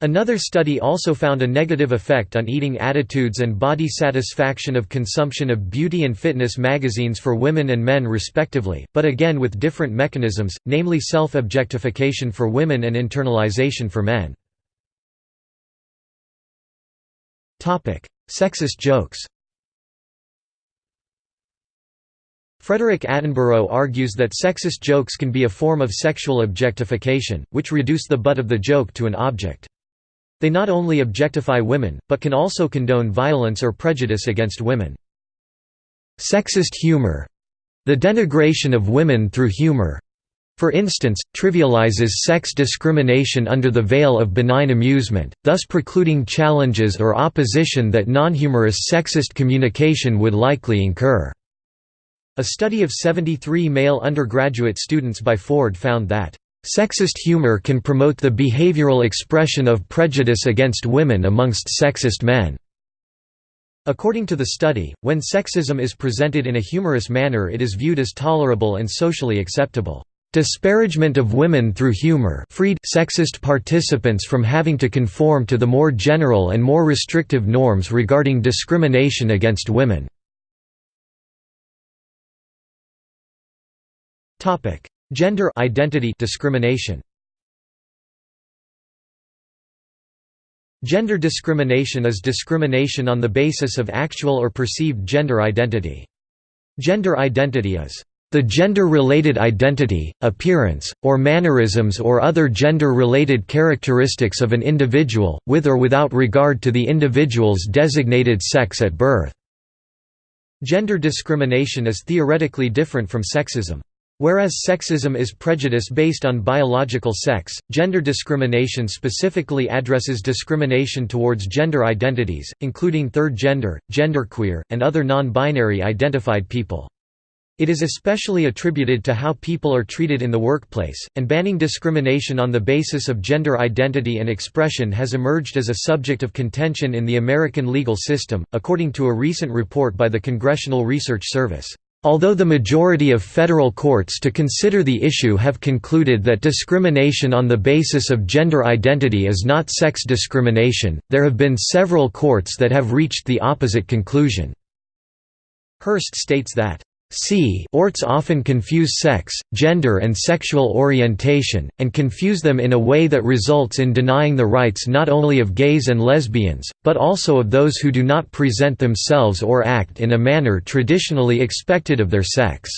Another study also found a negative effect on eating attitudes and body satisfaction of consumption of beauty and fitness magazines for women and men respectively, but again with different mechanisms, namely self-objectification for women and internalization for men. Sexist jokes Frederick Attenborough argues that sexist jokes can be a form of sexual objectification, which reduce the butt of the joke to an object. They not only objectify women, but can also condone violence or prejudice against women. Sexist humor the denigration of women through humor for instance, trivializes sex discrimination under the veil of benign amusement, thus precluding challenges or opposition that non-humorous sexist communication would likely incur. A study of 73 male undergraduate students by Ford found that Sexist humor can promote the behavioral expression of prejudice against women amongst sexist men. According to the study, when sexism is presented in a humorous manner it is viewed as tolerable and socially acceptable. Disparagement of women through humor freed sexist participants from having to conform to the more general and more restrictive norms regarding discrimination against women. Gender identity discrimination Gender discrimination is discrimination on the basis of actual or perceived gender identity. Gender identity is the gender-related identity, appearance, or mannerisms or other gender-related characteristics of an individual, with or without regard to the individual's designated sex at birth. Gender discrimination is theoretically different from sexism. Whereas sexism is prejudice based on biological sex, gender discrimination specifically addresses discrimination towards gender identities, including third gender, genderqueer, and other non-binary identified people. It is especially attributed to how people are treated in the workplace, and banning discrimination on the basis of gender identity and expression has emerged as a subject of contention in the American legal system, according to a recent report by the Congressional Research Service. Although the majority of federal courts to consider the issue have concluded that discrimination on the basis of gender identity is not sex discrimination, there have been several courts that have reached the opposite conclusion. Hurst states that C orts often confuse sex, gender and sexual orientation, and confuse them in a way that results in denying the rights not only of gays and lesbians, but also of those who do not present themselves or act in a manner traditionally expected of their sex.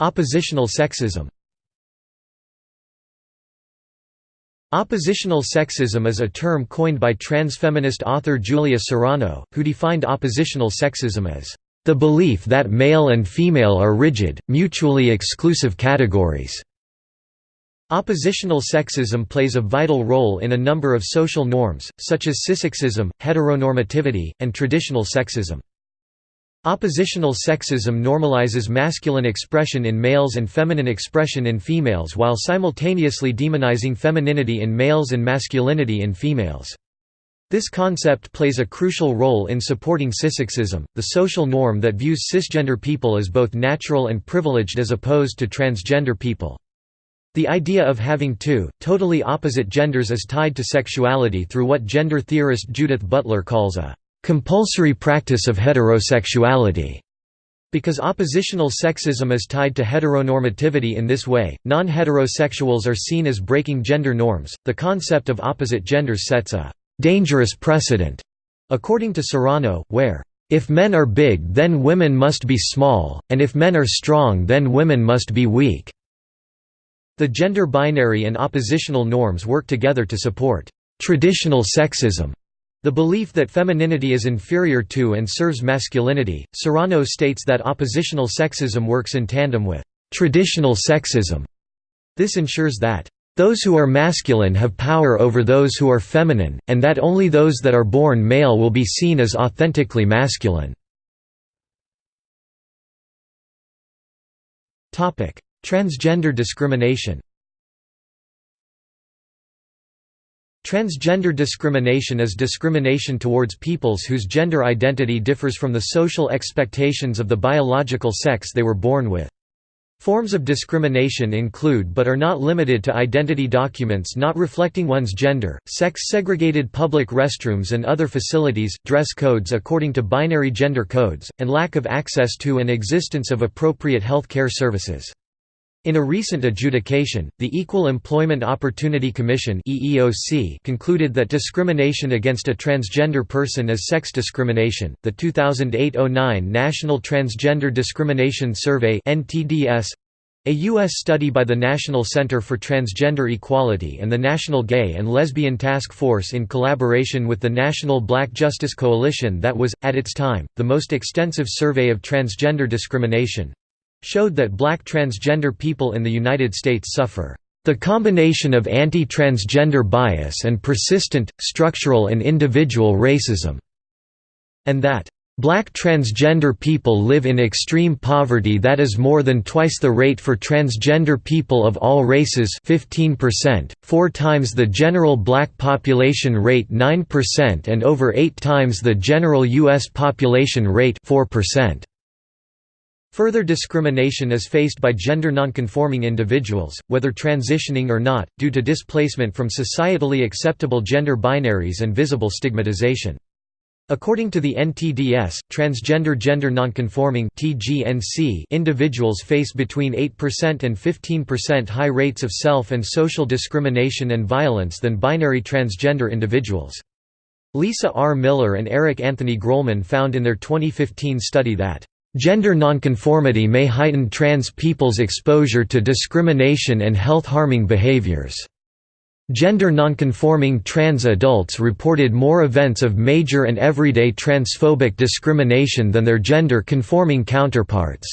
Oppositional sexism Oppositional sexism is a term coined by transfeminist author Julia Serano, who defined oppositional sexism as the belief that male and female are rigid, mutually exclusive categories. Oppositional sexism plays a vital role in a number of social norms, such as cissexism, heteronormativity, and traditional sexism. Oppositional sexism normalizes masculine expression in males and feminine expression in females while simultaneously demonizing femininity in males and masculinity in females. This concept plays a crucial role in supporting cissexism, the social norm that views cisgender people as both natural and privileged as opposed to transgender people. The idea of having two, totally opposite genders is tied to sexuality through what gender theorist Judith Butler calls a compulsory practice of heterosexuality. Because oppositional sexism is tied to heteronormativity in this way, non-heterosexuals are seen as breaking gender norms. The concept of opposite genders sets a dangerous precedent, according to Serano, where if men are big then women must be small, and if men are strong then women must be weak." The gender binary and oppositional norms work together to support «traditional sexism» The belief that femininity is inferior to and serves masculinity, Serano states that oppositional sexism works in tandem with traditional sexism. This ensures that those who are masculine have power over those who are feminine, and that only those that are born male will be seen as authentically masculine. Transgender discrimination Transgender discrimination is discrimination towards peoples whose gender identity differs from the social expectations of the biological sex they were born with. Forms of discrimination include but are not limited to identity documents not reflecting one's gender, sex-segregated public restrooms and other facilities, dress codes according to binary gender codes, and lack of access to and existence of appropriate health care services. In a recent adjudication, the Equal Employment Opportunity Commission (EEOC) concluded that discrimination against a transgender person is sex discrimination. The 2008-09 National Transgender Discrimination Survey (NTDS), a U.S. study by the National Center for Transgender Equality and the National Gay and Lesbian Task Force in collaboration with the National Black Justice Coalition that was, at its time, the most extensive survey of transgender discrimination, showed that black transgender people in the United States suffer the combination of anti-transgender bias and persistent, structural and individual racism", and that Black transgender people live in extreme poverty that is more than twice the rate for transgender people of all races 15%, four times the general black population rate 9% and over eight times the general U.S. population rate 4%. Further discrimination is faced by gender nonconforming individuals, whether transitioning or not, due to displacement from societally acceptable gender binaries and visible stigmatization. According to the NTDS, transgender gender nonconforming individuals face between 8% and 15% high rates of self and social discrimination and violence than binary transgender individuals. Lisa R. Miller and Eric Anthony Grollman found in their 2015 study that Gender nonconformity may heighten trans people's exposure to discrimination and health-harming behaviors. Gender nonconforming trans adults reported more events of major and everyday transphobic discrimination than their gender-conforming counterparts.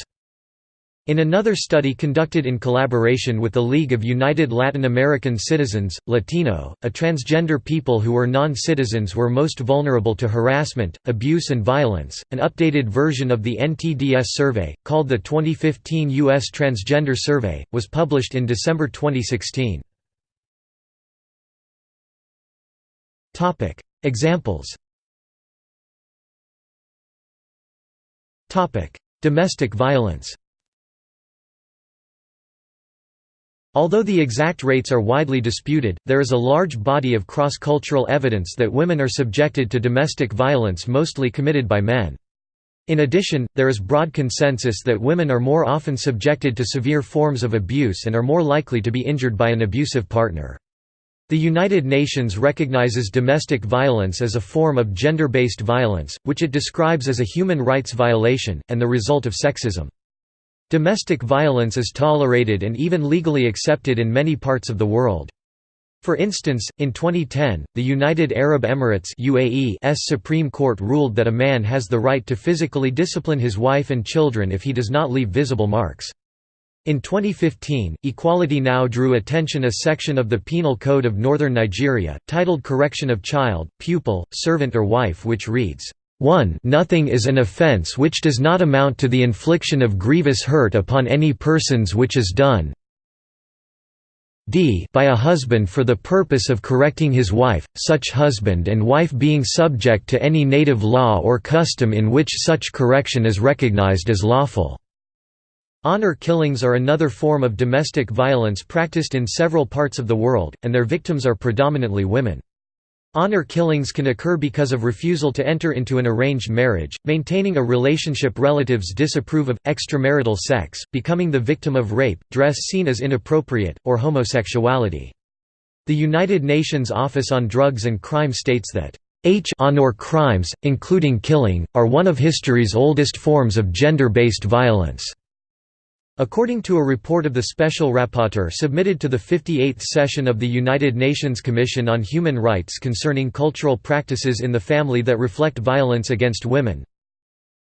In another study conducted in collaboration with the League of United Latin American Citizens, Latino, a transgender people who were non-citizens were most vulnerable to harassment, abuse and violence. An updated version of the NTDS survey, called the 2015 U.S. Transgender Survey, was published in December 2016. Examples Domestic violence Although the exact rates are widely disputed, there is a large body of cross-cultural evidence that women are subjected to domestic violence mostly committed by men. In addition, there is broad consensus that women are more often subjected to severe forms of abuse and are more likely to be injured by an abusive partner. The United Nations recognizes domestic violence as a form of gender-based violence, which it describes as a human rights violation, and the result of sexism. Domestic violence is tolerated and even legally accepted in many parts of the world. For instance, in 2010, the United Arab Emirates Supreme Court ruled that a man has the right to physically discipline his wife and children if he does not leave visible marks. In 2015, Equality Now drew attention a section of the Penal Code of Northern Nigeria, titled Correction of Child, Pupil, Servant or Wife which reads, 1 Nothing is an offence which does not amount to the infliction of grievous hurt upon any persons which is done d by a husband for the purpose of correcting his wife, such husband and wife being subject to any native law or custom in which such correction is recognized as lawful." Honor killings are another form of domestic violence practiced in several parts of the world, and their victims are predominantly women. Honor killings can occur because of refusal to enter into an arranged marriage, maintaining a relationship relatives disapprove of, extramarital sex, becoming the victim of rape, dress seen as inappropriate, or homosexuality. The United Nations Office on Drugs and Crime states that H honor crimes, including killing, are one of history's oldest forms of gender-based violence. According to a report of the Special Rapporteur submitted to the 58th session of the United Nations Commission on Human Rights concerning cultural practices in the family that reflect violence against women,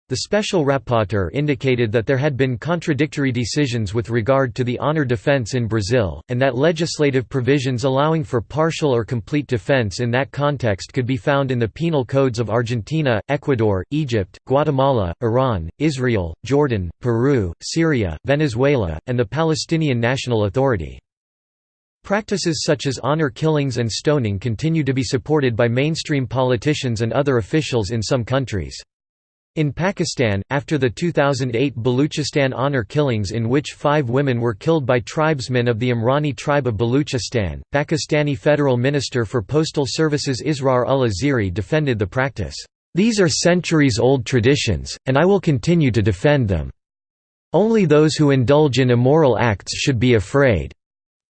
the special rapporteur indicated that there had been contradictory decisions with regard to the honor defense in Brazil, and that legislative provisions allowing for partial or complete defense in that context could be found in the penal codes of Argentina, Ecuador, Egypt, Guatemala, Iran, Israel, Jordan, Peru, Syria, Venezuela, and the Palestinian National Authority. Practices such as honor killings and stoning continue to be supported by mainstream politicians and other officials in some countries. In Pakistan, after the 2008 Baluchistan honor killings in which five women were killed by tribesmen of the Umrani tribe of Baluchistan, Pakistani Federal Minister for Postal Services Israr Ullah Zehri defended the practice, "...these are centuries-old traditions, and I will continue to defend them. Only those who indulge in immoral acts should be afraid."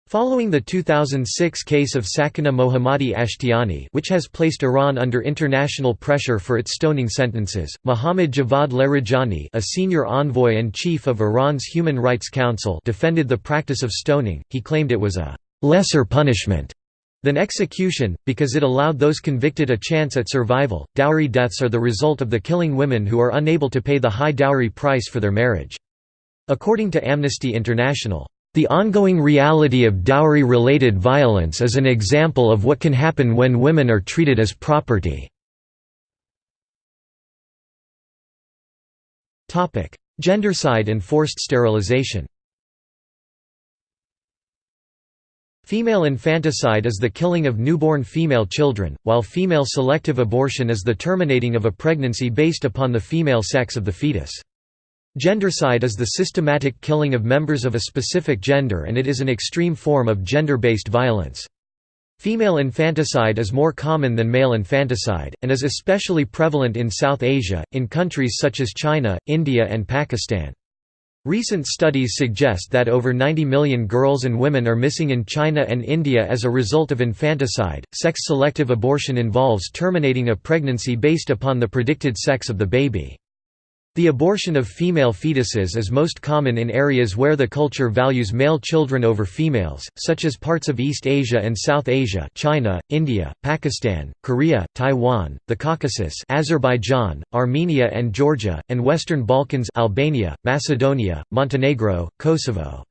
Following the 2006 case of Sakineh Mohammadi Ashtiani which has placed Iran under international pressure for its stoning sentences, Mohammad Javad Larijani a senior envoy and chief of Iran's Human Rights Council defended the practice of stoning, he claimed it was a «lesser punishment» than execution, because it allowed those convicted a chance at survival. Dowry deaths are the result of the killing women who are unable to pay the high dowry price for their marriage. According to Amnesty International, the ongoing reality of dowry-related violence is an example of what can happen when women are treated as property. Gendercide and forced sterilization Female infanticide is the killing of newborn female children, while female selective abortion is the terminating of a pregnancy based upon the female sex of the fetus. Gendercide is the systematic killing of members of a specific gender and it is an extreme form of gender-based violence. Female infanticide is more common than male infanticide, and is especially prevalent in South Asia, in countries such as China, India and Pakistan. Recent studies suggest that over 90 million girls and women are missing in China and India as a result of infanticide. Sex selective abortion involves terminating a pregnancy based upon the predicted sex of the baby. The abortion of female fetuses is most common in areas where the culture values male children over females, such as parts of East Asia and South Asia China, India, Pakistan, Korea, Taiwan, the Caucasus Azerbaijan, Armenia and Georgia, and Western Balkans Albania, Macedonia, Montenegro, Kosovo.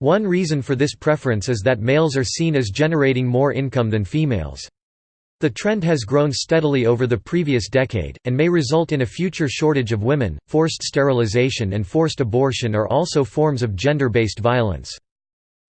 One reason for this preference is that males are seen as generating more income than females. The trend has grown steadily over the previous decade, and may result in a future shortage of women. Forced sterilization and forced abortion are also forms of gender based violence.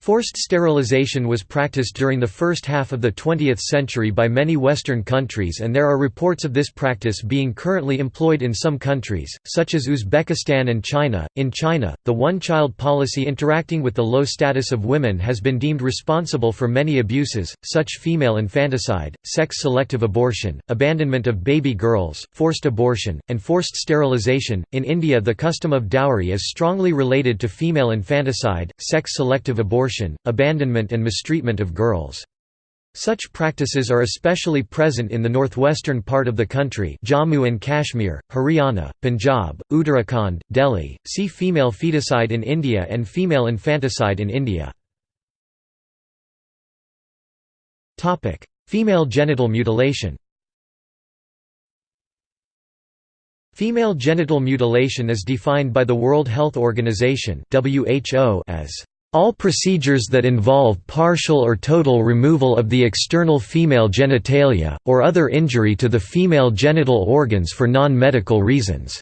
Forced sterilization was practiced during the first half of the 20th century by many Western countries and there are reports of this practice being currently employed in some countries, such as Uzbekistan and China. In China, the one-child policy interacting with the low status of women has been deemed responsible for many abuses, such female infanticide, sex-selective abortion, abandonment of baby girls, forced abortion, and forced sterilization. In India the custom of dowry is strongly related to female infanticide, sex-selective abortion abortion, abandonment and mistreatment of girls. Such practices are especially present in the northwestern part of the country Jammu and Kashmir, Haryana, Punjab, Uttarakhand, Delhi. See female feticide in India and female infanticide in India. Female genital mutilation Female genital mutilation is defined by the World Health Organization as all procedures that involve partial or total removal of the external female genitalia, or other injury to the female genital organs for non-medical reasons."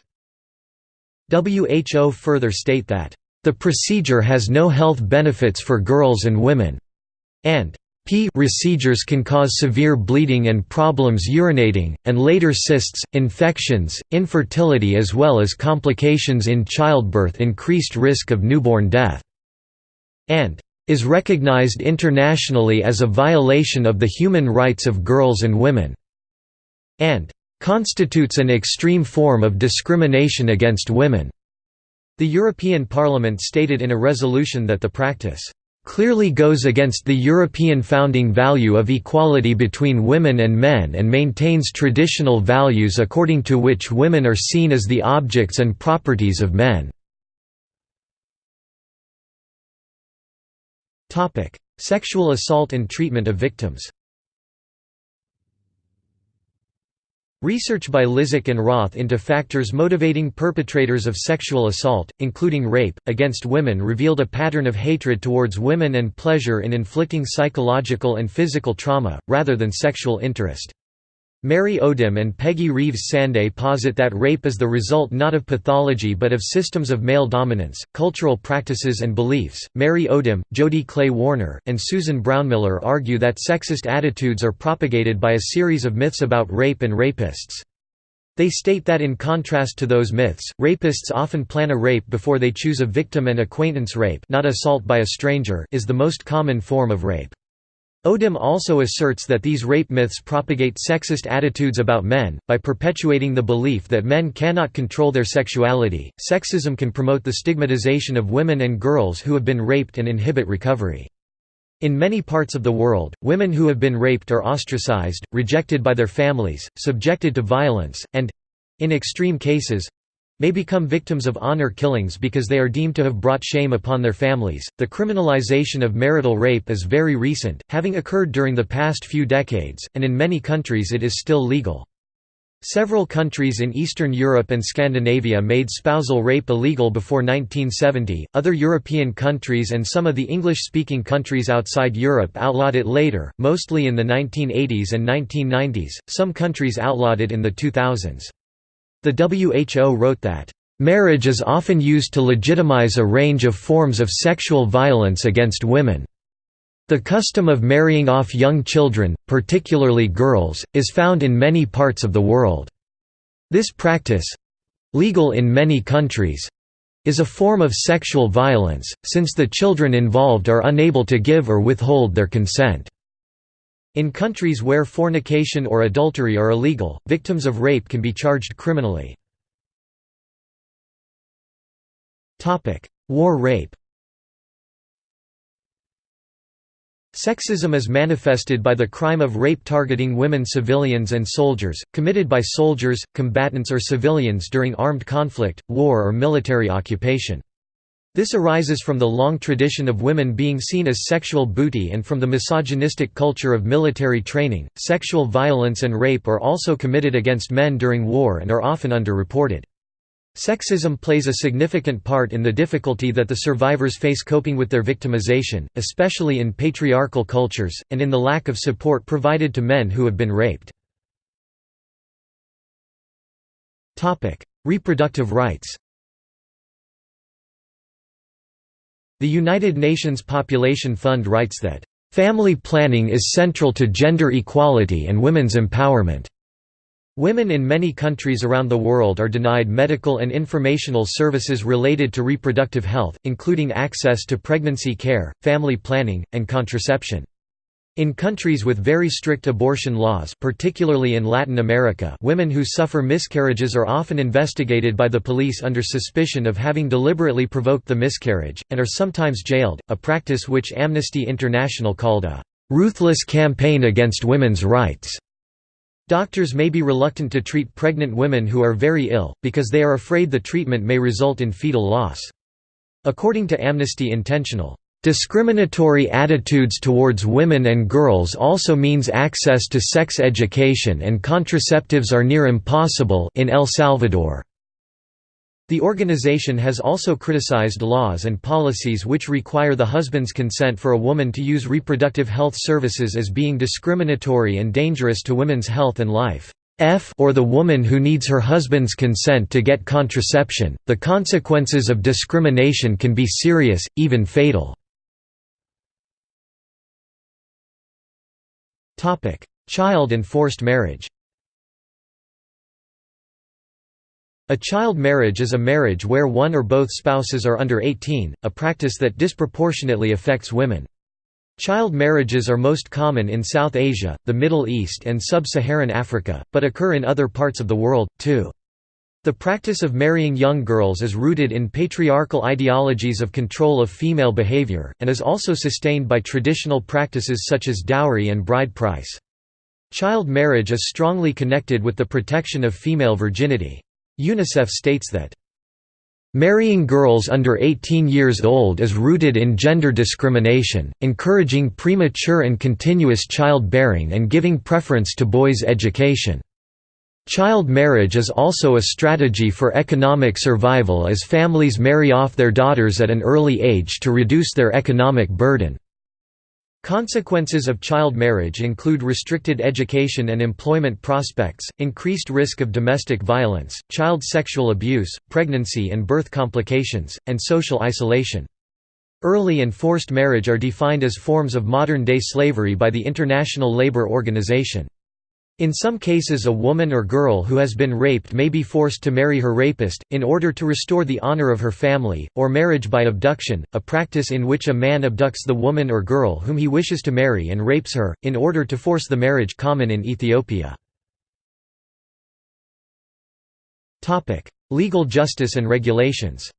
WHO further state that, "...the procedure has no health benefits for girls and women," and P procedures can cause severe bleeding and problems urinating, and later cysts, infections, infertility as well as complications in childbirth increased risk of newborn death and is recognized internationally as a violation of the human rights of girls and women, and constitutes an extreme form of discrimination against women. The European Parliament stated in a resolution that the practice clearly goes against the European founding value of equality between women and men and maintains traditional values according to which women are seen as the objects and properties of men. Sexual assault and treatment of victims Research by Lisak and Roth into factors motivating perpetrators of sexual assault, including rape, against women revealed a pattern of hatred towards women and pleasure in inflicting psychological and physical trauma, rather than sexual interest. Mary Odem and Peggy Reeves Sanday posit that rape is the result not of pathology but of systems of male dominance, cultural practices and beliefs. Mary Odem, Jody Clay Warner, and Susan Brownmiller argue that sexist attitudes are propagated by a series of myths about rape and rapists. They state that in contrast to those myths, rapists often plan a rape before they choose a victim and acquaintance rape not assault by a stranger is the most common form of rape. Odem also asserts that these rape myths propagate sexist attitudes about men. By perpetuating the belief that men cannot control their sexuality, sexism can promote the stigmatization of women and girls who have been raped and inhibit recovery. In many parts of the world, women who have been raped are ostracized, rejected by their families, subjected to violence, and—in extreme cases, may become victims of honor killings because they are deemed to have brought shame upon their families. The criminalization of marital rape is very recent, having occurred during the past few decades, and in many countries it is still legal. Several countries in Eastern Europe and Scandinavia made spousal rape illegal before 1970, other European countries and some of the English-speaking countries outside Europe outlawed it later, mostly in the 1980s and 1990s, some countries outlawed it in the 2000s. The WHO wrote that, "...marriage is often used to legitimize a range of forms of sexual violence against women." The custom of marrying off young children, particularly girls, is found in many parts of the world. This practice—legal in many countries—is a form of sexual violence, since the children involved are unable to give or withhold their consent. In countries where fornication or adultery are illegal, victims of rape can be charged criminally. War rape Sexism is manifested by the crime of rape targeting women civilians and soldiers, committed by soldiers, combatants or civilians during armed conflict, war or military occupation. This arises from the long tradition of women being seen as sexual booty and from the misogynistic culture of military training. Sexual violence and rape are also committed against men during war and are often underreported. Sexism plays a significant part in the difficulty that the survivors face coping with their victimization, especially in patriarchal cultures, and in the lack of support provided to men who have been raped. Reproductive rights The United Nations Population Fund writes that, "...family planning is central to gender equality and women's empowerment." Women in many countries around the world are denied medical and informational services related to reproductive health, including access to pregnancy care, family planning, and contraception. In countries with very strict abortion laws particularly in Latin America women who suffer miscarriages are often investigated by the police under suspicion of having deliberately provoked the miscarriage, and are sometimes jailed, a practice which Amnesty International called a "...ruthless campaign against women's rights." Doctors may be reluctant to treat pregnant women who are very ill, because they are afraid the treatment may result in fetal loss. According to Amnesty International, Discriminatory attitudes towards women and girls also means access to sex education and contraceptives are near impossible in El Salvador. The organization has also criticized laws and policies which require the husband's consent for a woman to use reproductive health services as being discriminatory and dangerous to women's health and life. F or the woman who needs her husband's consent to get contraception, the consequences of discrimination can be serious, even fatal. Child and forced marriage A child marriage is a marriage where one or both spouses are under 18, a practice that disproportionately affects women. Child marriages are most common in South Asia, the Middle East and Sub-Saharan Africa, but occur in other parts of the world, too. The practice of marrying young girls is rooted in patriarchal ideologies of control of female behavior, and is also sustained by traditional practices such as dowry and bride price. Child marriage is strongly connected with the protection of female virginity. UNICEF states that Marrying girls under 18 years old is rooted in gender discrimination, encouraging premature and continuous childbearing and giving preference to boys' education. Child marriage is also a strategy for economic survival as families marry off their daughters at an early age to reduce their economic burden. Consequences of child marriage include restricted education and employment prospects, increased risk of domestic violence, child sexual abuse, pregnancy and birth complications, and social isolation. Early and forced marriage are defined as forms of modern-day slavery by the International Labour Organization. In some cases a woman or girl who has been raped may be forced to marry her rapist, in order to restore the honor of her family, or marriage by abduction, a practice in which a man abducts the woman or girl whom he wishes to marry and rapes her, in order to force the marriage common in Ethiopia. Legal justice and regulations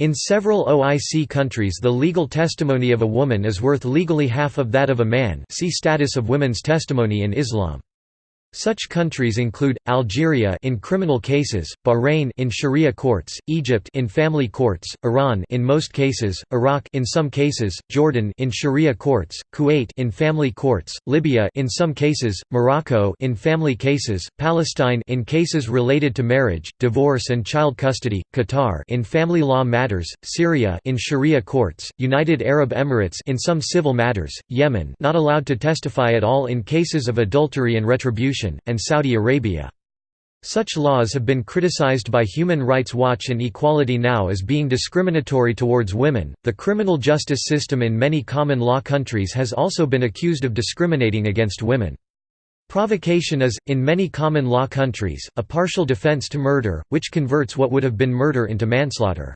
In several OIC countries the legal testimony of a woman is worth legally half of that of a man see Status of women's testimony in Islam. Such countries include Algeria in criminal cases, Bahrain in sharia courts, Egypt in family courts, Iran in most cases, Iraq in some cases, Jordan in sharia courts, Kuwait in family courts, Libya in some cases, Morocco in family cases, Palestine in cases related to marriage, divorce and child custody, Qatar in family law matters, Syria in sharia courts, United Arab Emirates in some civil matters, Yemen not allowed to testify at all in cases of adultery and retribution and Saudi Arabia. Such laws have been criticized by Human Rights Watch and Equality Now as being discriminatory towards women. The criminal justice system in many common law countries has also been accused of discriminating against women. Provocation is, in many common law countries, a partial defense to murder, which converts what would have been murder into manslaughter.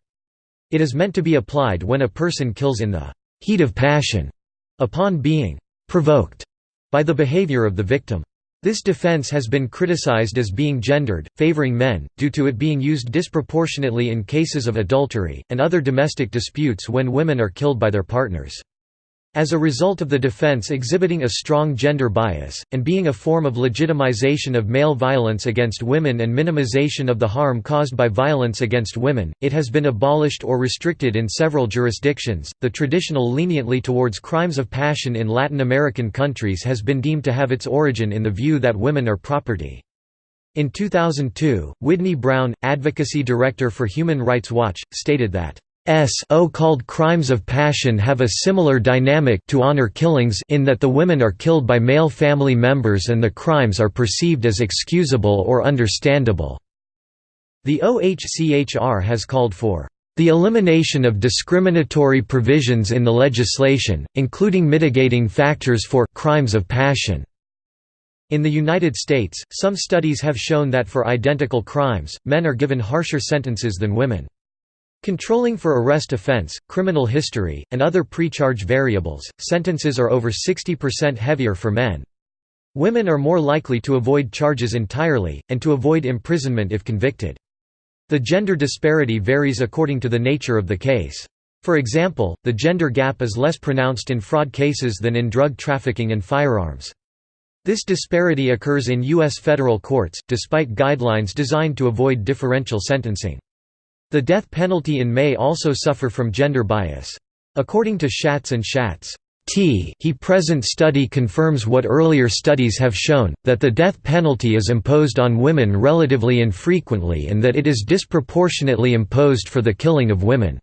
It is meant to be applied when a person kills in the heat of passion, upon being provoked by the behavior of the victim. This defense has been criticized as being gendered, favoring men, due to it being used disproportionately in cases of adultery, and other domestic disputes when women are killed by their partners. As a result of the defense exhibiting a strong gender bias, and being a form of legitimization of male violence against women and minimization of the harm caused by violence against women, it has been abolished or restricted in several jurisdictions. The traditional leniently towards crimes of passion in Latin American countries has been deemed to have its origin in the view that women are property. In 2002, Widney Brown, advocacy director for Human Rights Watch, stated that so-called crimes of passion have a similar dynamic to honor killings in that the women are killed by male family members and the crimes are perceived as excusable or understandable. The OHCHR has called for the elimination of discriminatory provisions in the legislation, including mitigating factors for crimes of passion. In the United States, some studies have shown that for identical crimes, men are given harsher sentences than women. Controlling for arrest offense, criminal history, and other pre-charge variables, sentences are over 60% heavier for men. Women are more likely to avoid charges entirely, and to avoid imprisonment if convicted. The gender disparity varies according to the nature of the case. For example, the gender gap is less pronounced in fraud cases than in drug trafficking and firearms. This disparity occurs in U.S. federal courts, despite guidelines designed to avoid differential sentencing. The death penalty in may also suffer from gender bias. According to Shatz and Shatz, T he present study confirms what earlier studies have shown, that the death penalty is imposed on women relatively infrequently and that it is disproportionately imposed for the killing of women.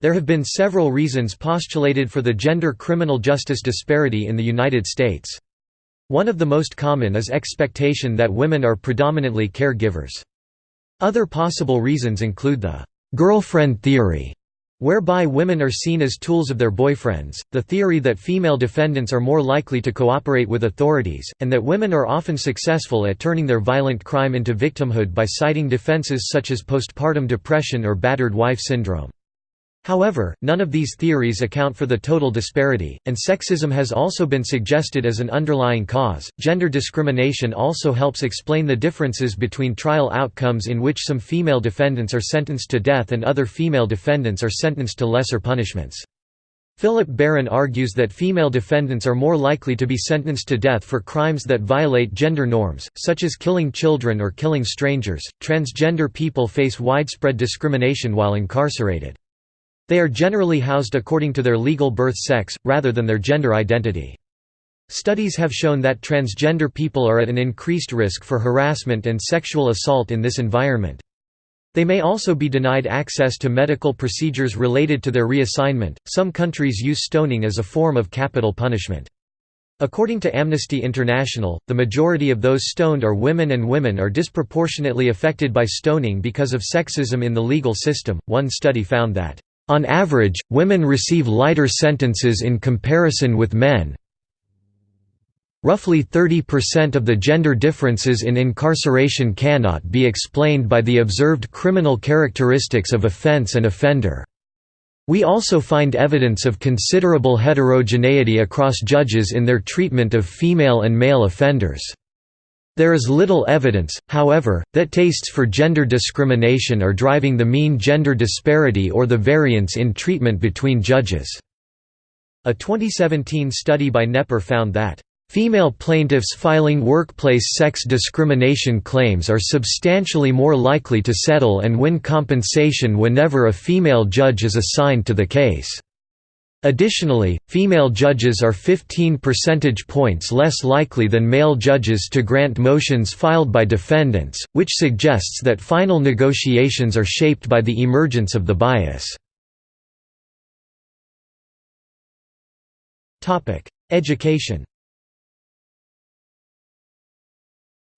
There have been several reasons postulated for the gender criminal justice disparity in the United States. One of the most common is expectation that women are predominantly caregivers. Other possible reasons include the «girlfriend theory», whereby women are seen as tools of their boyfriends, the theory that female defendants are more likely to cooperate with authorities, and that women are often successful at turning their violent crime into victimhood by citing defenses such as postpartum depression or battered wife syndrome. However, none of these theories account for the total disparity, and sexism has also been suggested as an underlying cause. Gender discrimination also helps explain the differences between trial outcomes in which some female defendants are sentenced to death and other female defendants are sentenced to lesser punishments. Philip Barron argues that female defendants are more likely to be sentenced to death for crimes that violate gender norms, such as killing children or killing strangers. Transgender people face widespread discrimination while incarcerated. They are generally housed according to their legal birth sex, rather than their gender identity. Studies have shown that transgender people are at an increased risk for harassment and sexual assault in this environment. They may also be denied access to medical procedures related to their reassignment. Some countries use stoning as a form of capital punishment. According to Amnesty International, the majority of those stoned are women and women are disproportionately affected by stoning because of sexism in the legal system. One study found that on average, women receive lighter sentences in comparison with men. Roughly 30% of the gender differences in incarceration cannot be explained by the observed criminal characteristics of offense and offender. We also find evidence of considerable heterogeneity across judges in their treatment of female and male offenders. There is little evidence, however, that tastes for gender discrimination are driving the mean gender disparity or the variance in treatment between judges. A 2017 study by Knepper found that Female plaintiffs filing workplace sex discrimination claims are substantially more likely to settle and win compensation whenever a female judge is assigned to the case. Additionally, female judges are 15 percentage points less likely than male judges to grant motions filed by defendants, which suggests that final negotiations are shaped by the emergence of the bias. Education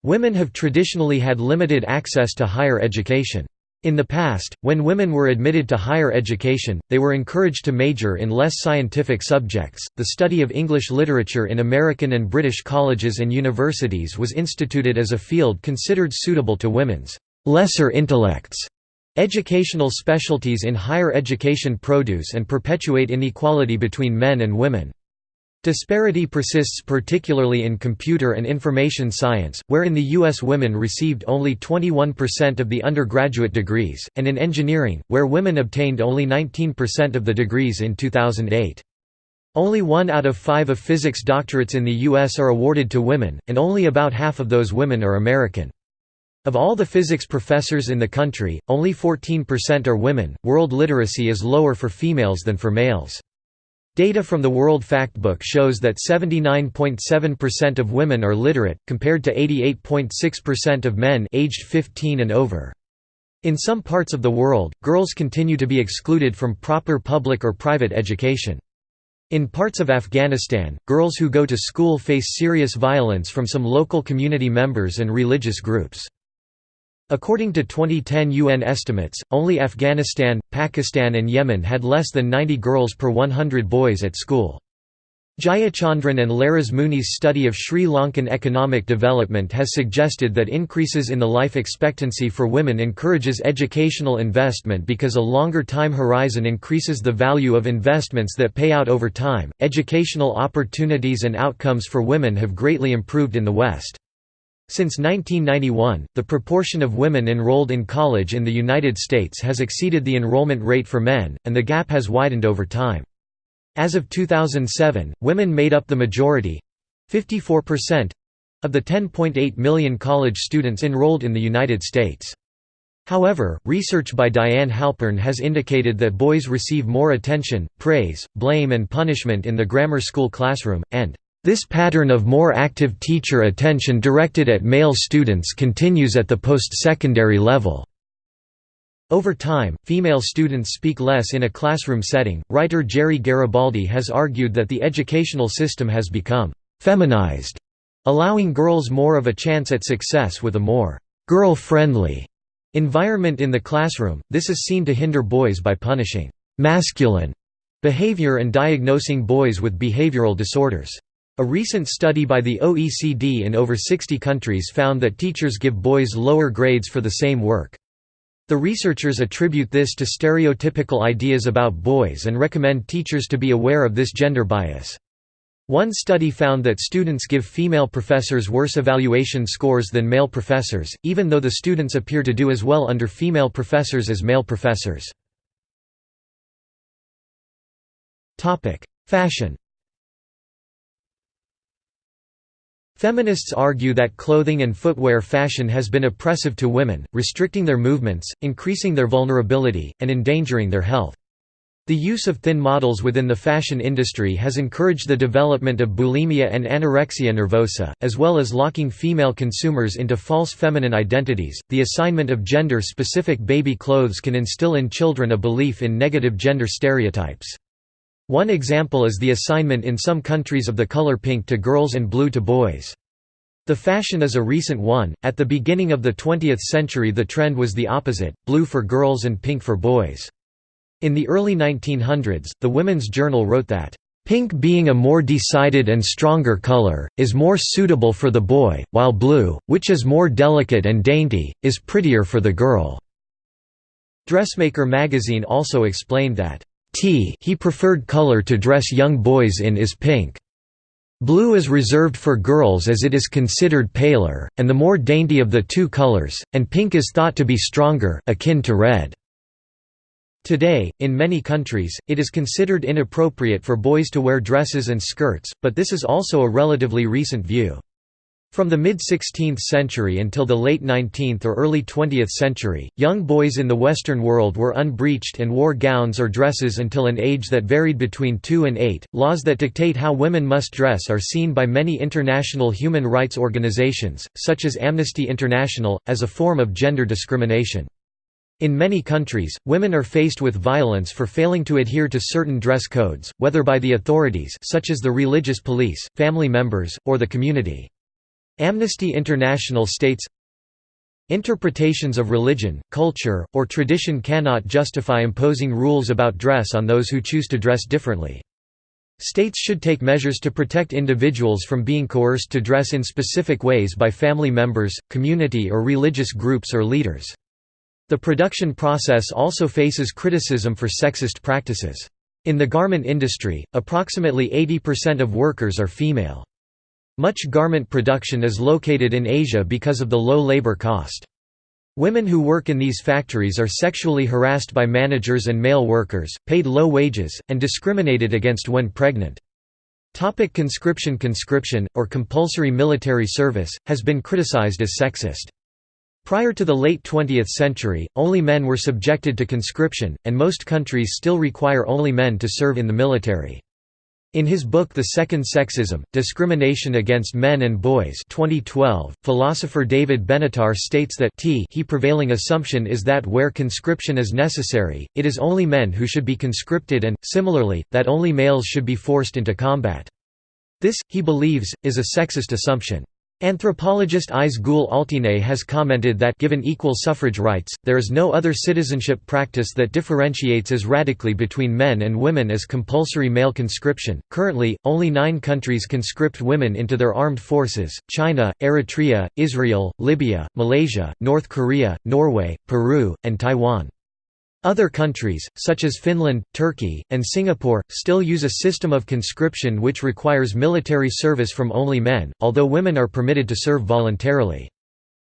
Women have traditionally had limited access to higher education. In the past, when women were admitted to higher education, they were encouraged to major in less scientific subjects. The study of English literature in American and British colleges and universities was instituted as a field considered suitable to women's lesser intellects. Educational specialties in higher education produce and perpetuate inequality between men and women. Disparity persists particularly in computer and information science, where in the U.S. women received only 21% of the undergraduate degrees, and in engineering, where women obtained only 19% of the degrees in 2008. Only one out of five of physics doctorates in the U.S. are awarded to women, and only about half of those women are American. Of all the physics professors in the country, only 14% are women. World literacy is lower for females than for males. Data from the World Factbook shows that 79.7% of women are literate, compared to 88.6% of men aged 15 and over. In some parts of the world, girls continue to be excluded from proper public or private education. In parts of Afghanistan, girls who go to school face serious violence from some local community members and religious groups. According to 2010 UN estimates, only Afghanistan, Pakistan and Yemen had less than 90 girls per 100 boys at school. Jayachandran and Lleras-Muney's study of Sri Lankan economic development has suggested that increases in the life expectancy for women encourages educational investment because a longer time horizon increases the value of investments that pay out over time. Educational opportunities and outcomes for women have greatly improved in the West. Since 1991, the proportion of women enrolled in college in the United States has exceeded the enrollment rate for men, and the gap has widened over time. As of 2007, women made up the majority—54%, of the 10.8 million college students enrolled in the United States. However, research by Diane Halpern has indicated that boys receive more attention, praise, blame and punishment in the grammar school classroom, and this pattern of more active teacher attention directed at male students continues at the post-secondary level. Over time, female students speak less in a classroom setting. Writer Gerry Garibaldi has argued that the educational system has become feminized, allowing girls more of a chance at success with a more girl friendly environment in the classroom. This is seen to hinder boys by punishing masculine behavior and diagnosing boys with behavioral disorders. A recent study by the OECD in over 60 countries found that teachers give boys lower grades for the same work. The researchers attribute this to stereotypical ideas about boys and recommend teachers to be aware of this gender bias. One study found that students give female professors worse evaluation scores than male professors, even though the students appear to do as well under female professors as male professors. Fashion Feminists argue that clothing and footwear fashion has been oppressive to women, restricting their movements, increasing their vulnerability, and endangering their health. The use of thin models within the fashion industry has encouraged the development of bulimia and anorexia nervosa, as well as locking female consumers into false feminine identities. The assignment of gender specific baby clothes can instill in children a belief in negative gender stereotypes. One example is the assignment in some countries of the color pink to girls and blue to boys. The fashion is a recent one, at the beginning of the 20th century the trend was the opposite, blue for girls and pink for boys. In the early 1900s, the Women's Journal wrote that, Pink being a more decided and stronger color, is more suitable for the boy, while blue, which is more delicate and dainty, is prettier for the girl." Dressmaker magazine also explained that, "T he preferred color to dress young boys in is pink. Blue is reserved for girls as it is considered paler, and the more dainty of the two colors, and pink is thought to be stronger akin to red." Today, in many countries, it is considered inappropriate for boys to wear dresses and skirts, but this is also a relatively recent view. From the mid-16th century until the late 19th or early 20th century, young boys in the Western world were unbreeched and wore gowns or dresses until an age that varied between 2 and 8. Laws that dictate how women must dress are seen by many international human rights organizations, such as Amnesty International, as a form of gender discrimination. In many countries, women are faced with violence for failing to adhere to certain dress codes, whether by the authorities such as the religious police, family members, or the community. Amnesty International states, Interpretations of religion, culture, or tradition cannot justify imposing rules about dress on those who choose to dress differently. States should take measures to protect individuals from being coerced to dress in specific ways by family members, community or religious groups or leaders. The production process also faces criticism for sexist practices. In the garment industry, approximately 80% of workers are female. Much garment production is located in Asia because of the low labor cost. Women who work in these factories are sexually harassed by managers and male workers, paid low wages, and discriminated against when pregnant. Topic conscription Conscription, or compulsory military service, has been criticized as sexist. Prior to the late 20th century, only men were subjected to conscription, and most countries still require only men to serve in the military. In his book The Second Sexism, Discrimination Against Men and Boys 2012, philosopher David Benatar states that t he prevailing assumption is that where conscription is necessary, it is only men who should be conscripted and, similarly, that only males should be forced into combat. This, he believes, is a sexist assumption. Anthropologist Ayse Gül Altinay has commented that given equal suffrage rights, there is no other citizenship practice that differentiates as radically between men and women as compulsory male conscription. Currently, only nine countries conscript women into their armed forces China, Eritrea, Israel, Libya, Malaysia, North Korea, Norway, Peru, and Taiwan. Other countries, such as Finland, Turkey, and Singapore, still use a system of conscription which requires military service from only men, although women are permitted to serve voluntarily.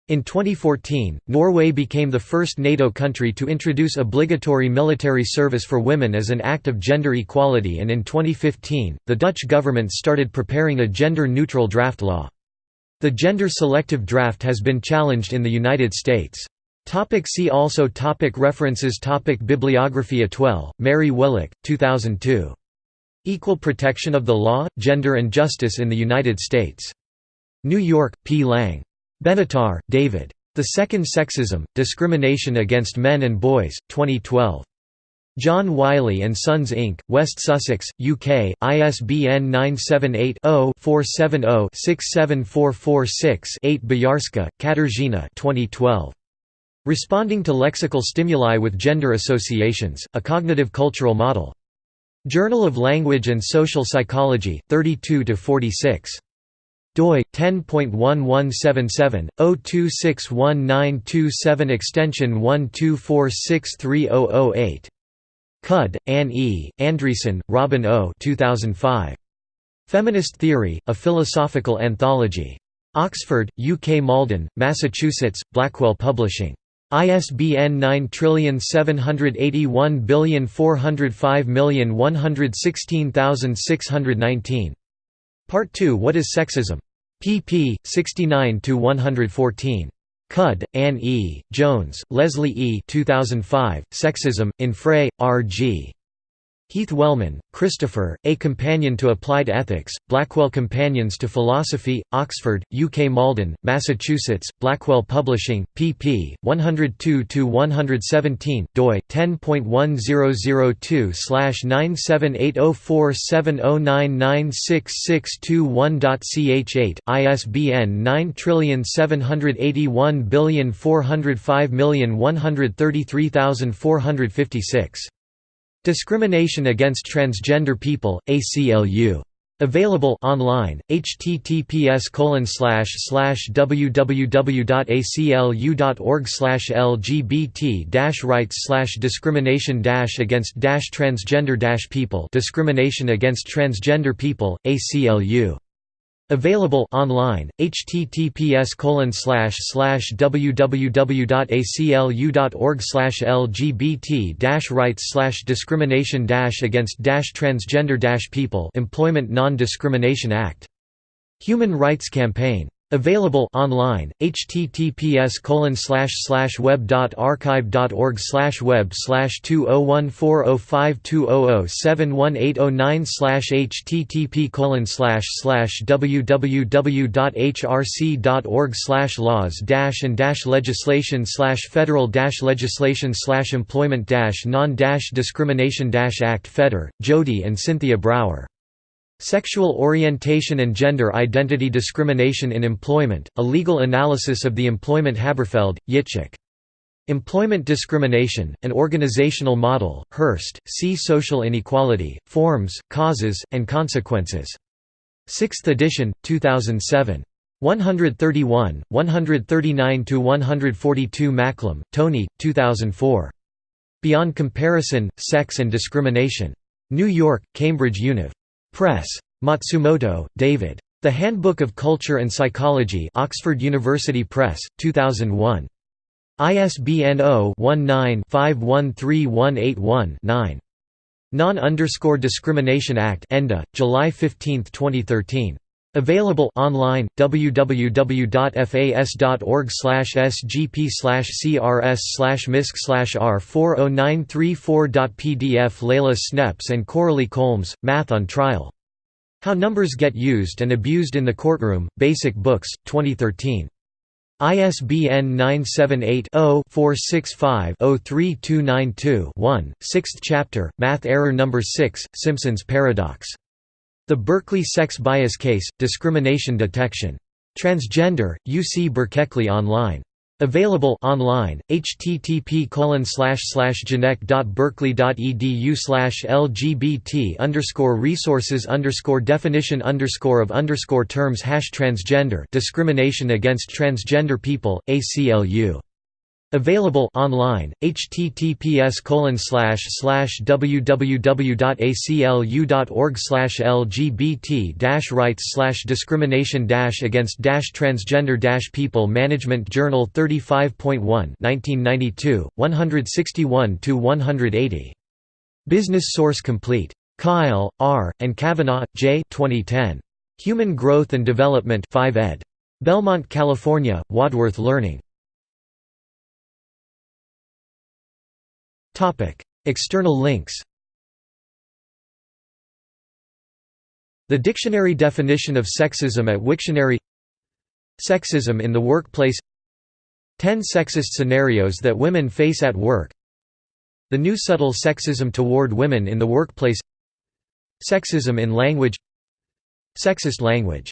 In 2014, Norway became the first NATO country to introduce obligatory military service for women as an act of gender equality and in 2015, the Dutch government started preparing a gender-neutral draft law. The gender-selective draft has been challenged in the United States. Topic see also topic References topic Bibliography Atwell, Mary Welek, 2002. Equal Protection of the Law, Gender and Justice in the United States. New York, P. Lang. Benatar, David. The Second Sexism, Discrimination Against Men and Boys, 2012. John Wiley & Sons Inc., West Sussex, UK, ISBN 978-0-470-67446-8 Bojarska, Katarzyna 2012. Responding to lexical stimuli with gender associations, a cognitive cultural model. Journal of Language and Social Psychology, 32–46. doi 10.1177 02619227 extension 124630008 Cudd, Anne E., Andreasen, Robin O. 2005. Feminist Theory: A Philosophical Anthology. Oxford, UK Malden, Massachusetts, Blackwell Publishing. ISBN 9781405116619. Part 2 What is Sexism? pp. 69–114. Cudd, Anne E., Jones, Leslie E. 2005, Sexism, in Frey, R. G. Heath Wellman, Christopher, A Companion to Applied Ethics, Blackwell Companions to Philosophy, Oxford, UK Malden, Massachusetts, Blackwell Publishing, pp. 102–117, doi, 10.1002-9780470996621.ch8, ISBN 9781405133456. Discrimination Against Transgender People, ACLU. Available online, https www.aclu.org lgbt rights discrimination against transgender people discrimination against transgender people, ACLU Available online, https www.aclu.org lgbt rights discrimination against transgender people Employment Non-Discrimination Act. Human Rights Campaign Available online, https slash slash web.archive.org slash web 20140520071809 http colon slash slash www.hrc.org slash laws and legislation federal legislation employment non discrimination act Feder, Jody and Cynthia Brougher Sexual Orientation and Gender Identity Discrimination in Employment, A Legal Analysis of the Employment Haberfeld, Yitzchak. Employment Discrimination, An Organizational Model, Hurst, See Social Inequality, Forms, Causes, and Consequences. 6th edition, 2007. 131, 139–142 Macklem, Tony, 2004. Beyond Comparison, Sex and Discrimination. New York, Cambridge Univ. Press. Matsumoto, David. The Handbook of Culture and Psychology Oxford University Press, 2001. ISBN 0-19-513181-9. Non-underscore Discrimination Act ENDA, July 15, 2013. Available online www.fas.org/sgp/crs/misc/r40934.pdf Leila Schneps and Coralie Colmez, Math on Trial. How Numbers Get Used and Abused in the Courtroom, Basic Books, 2013. ISBN 978-0-465-03292-1, 6th chapter, Math Error No. 6, Simpson's Paradox. The Berkeley Sex Bias Case, Discrimination Detection. Transgender, UC Berkeley Online. Available online, http genetic.berkeley.edu lgbt underscore resources definition of terms hash transgender discrimination against transgender people, ACLU Available online, https www.aclu.org lgbt rights discrimination against transgender people Management Journal 35.1 1992, 161–180. Business Source Complete. Kail, R., and Cavanaugh, J. 2010. Human Growth and Development 5 ed. Belmont, California, Wadsworth Learning. External links The dictionary definition of sexism at Wiktionary Sexism in the workplace 10 sexist scenarios that women face at work The new subtle sexism toward women in the workplace Sexism in language Sexist language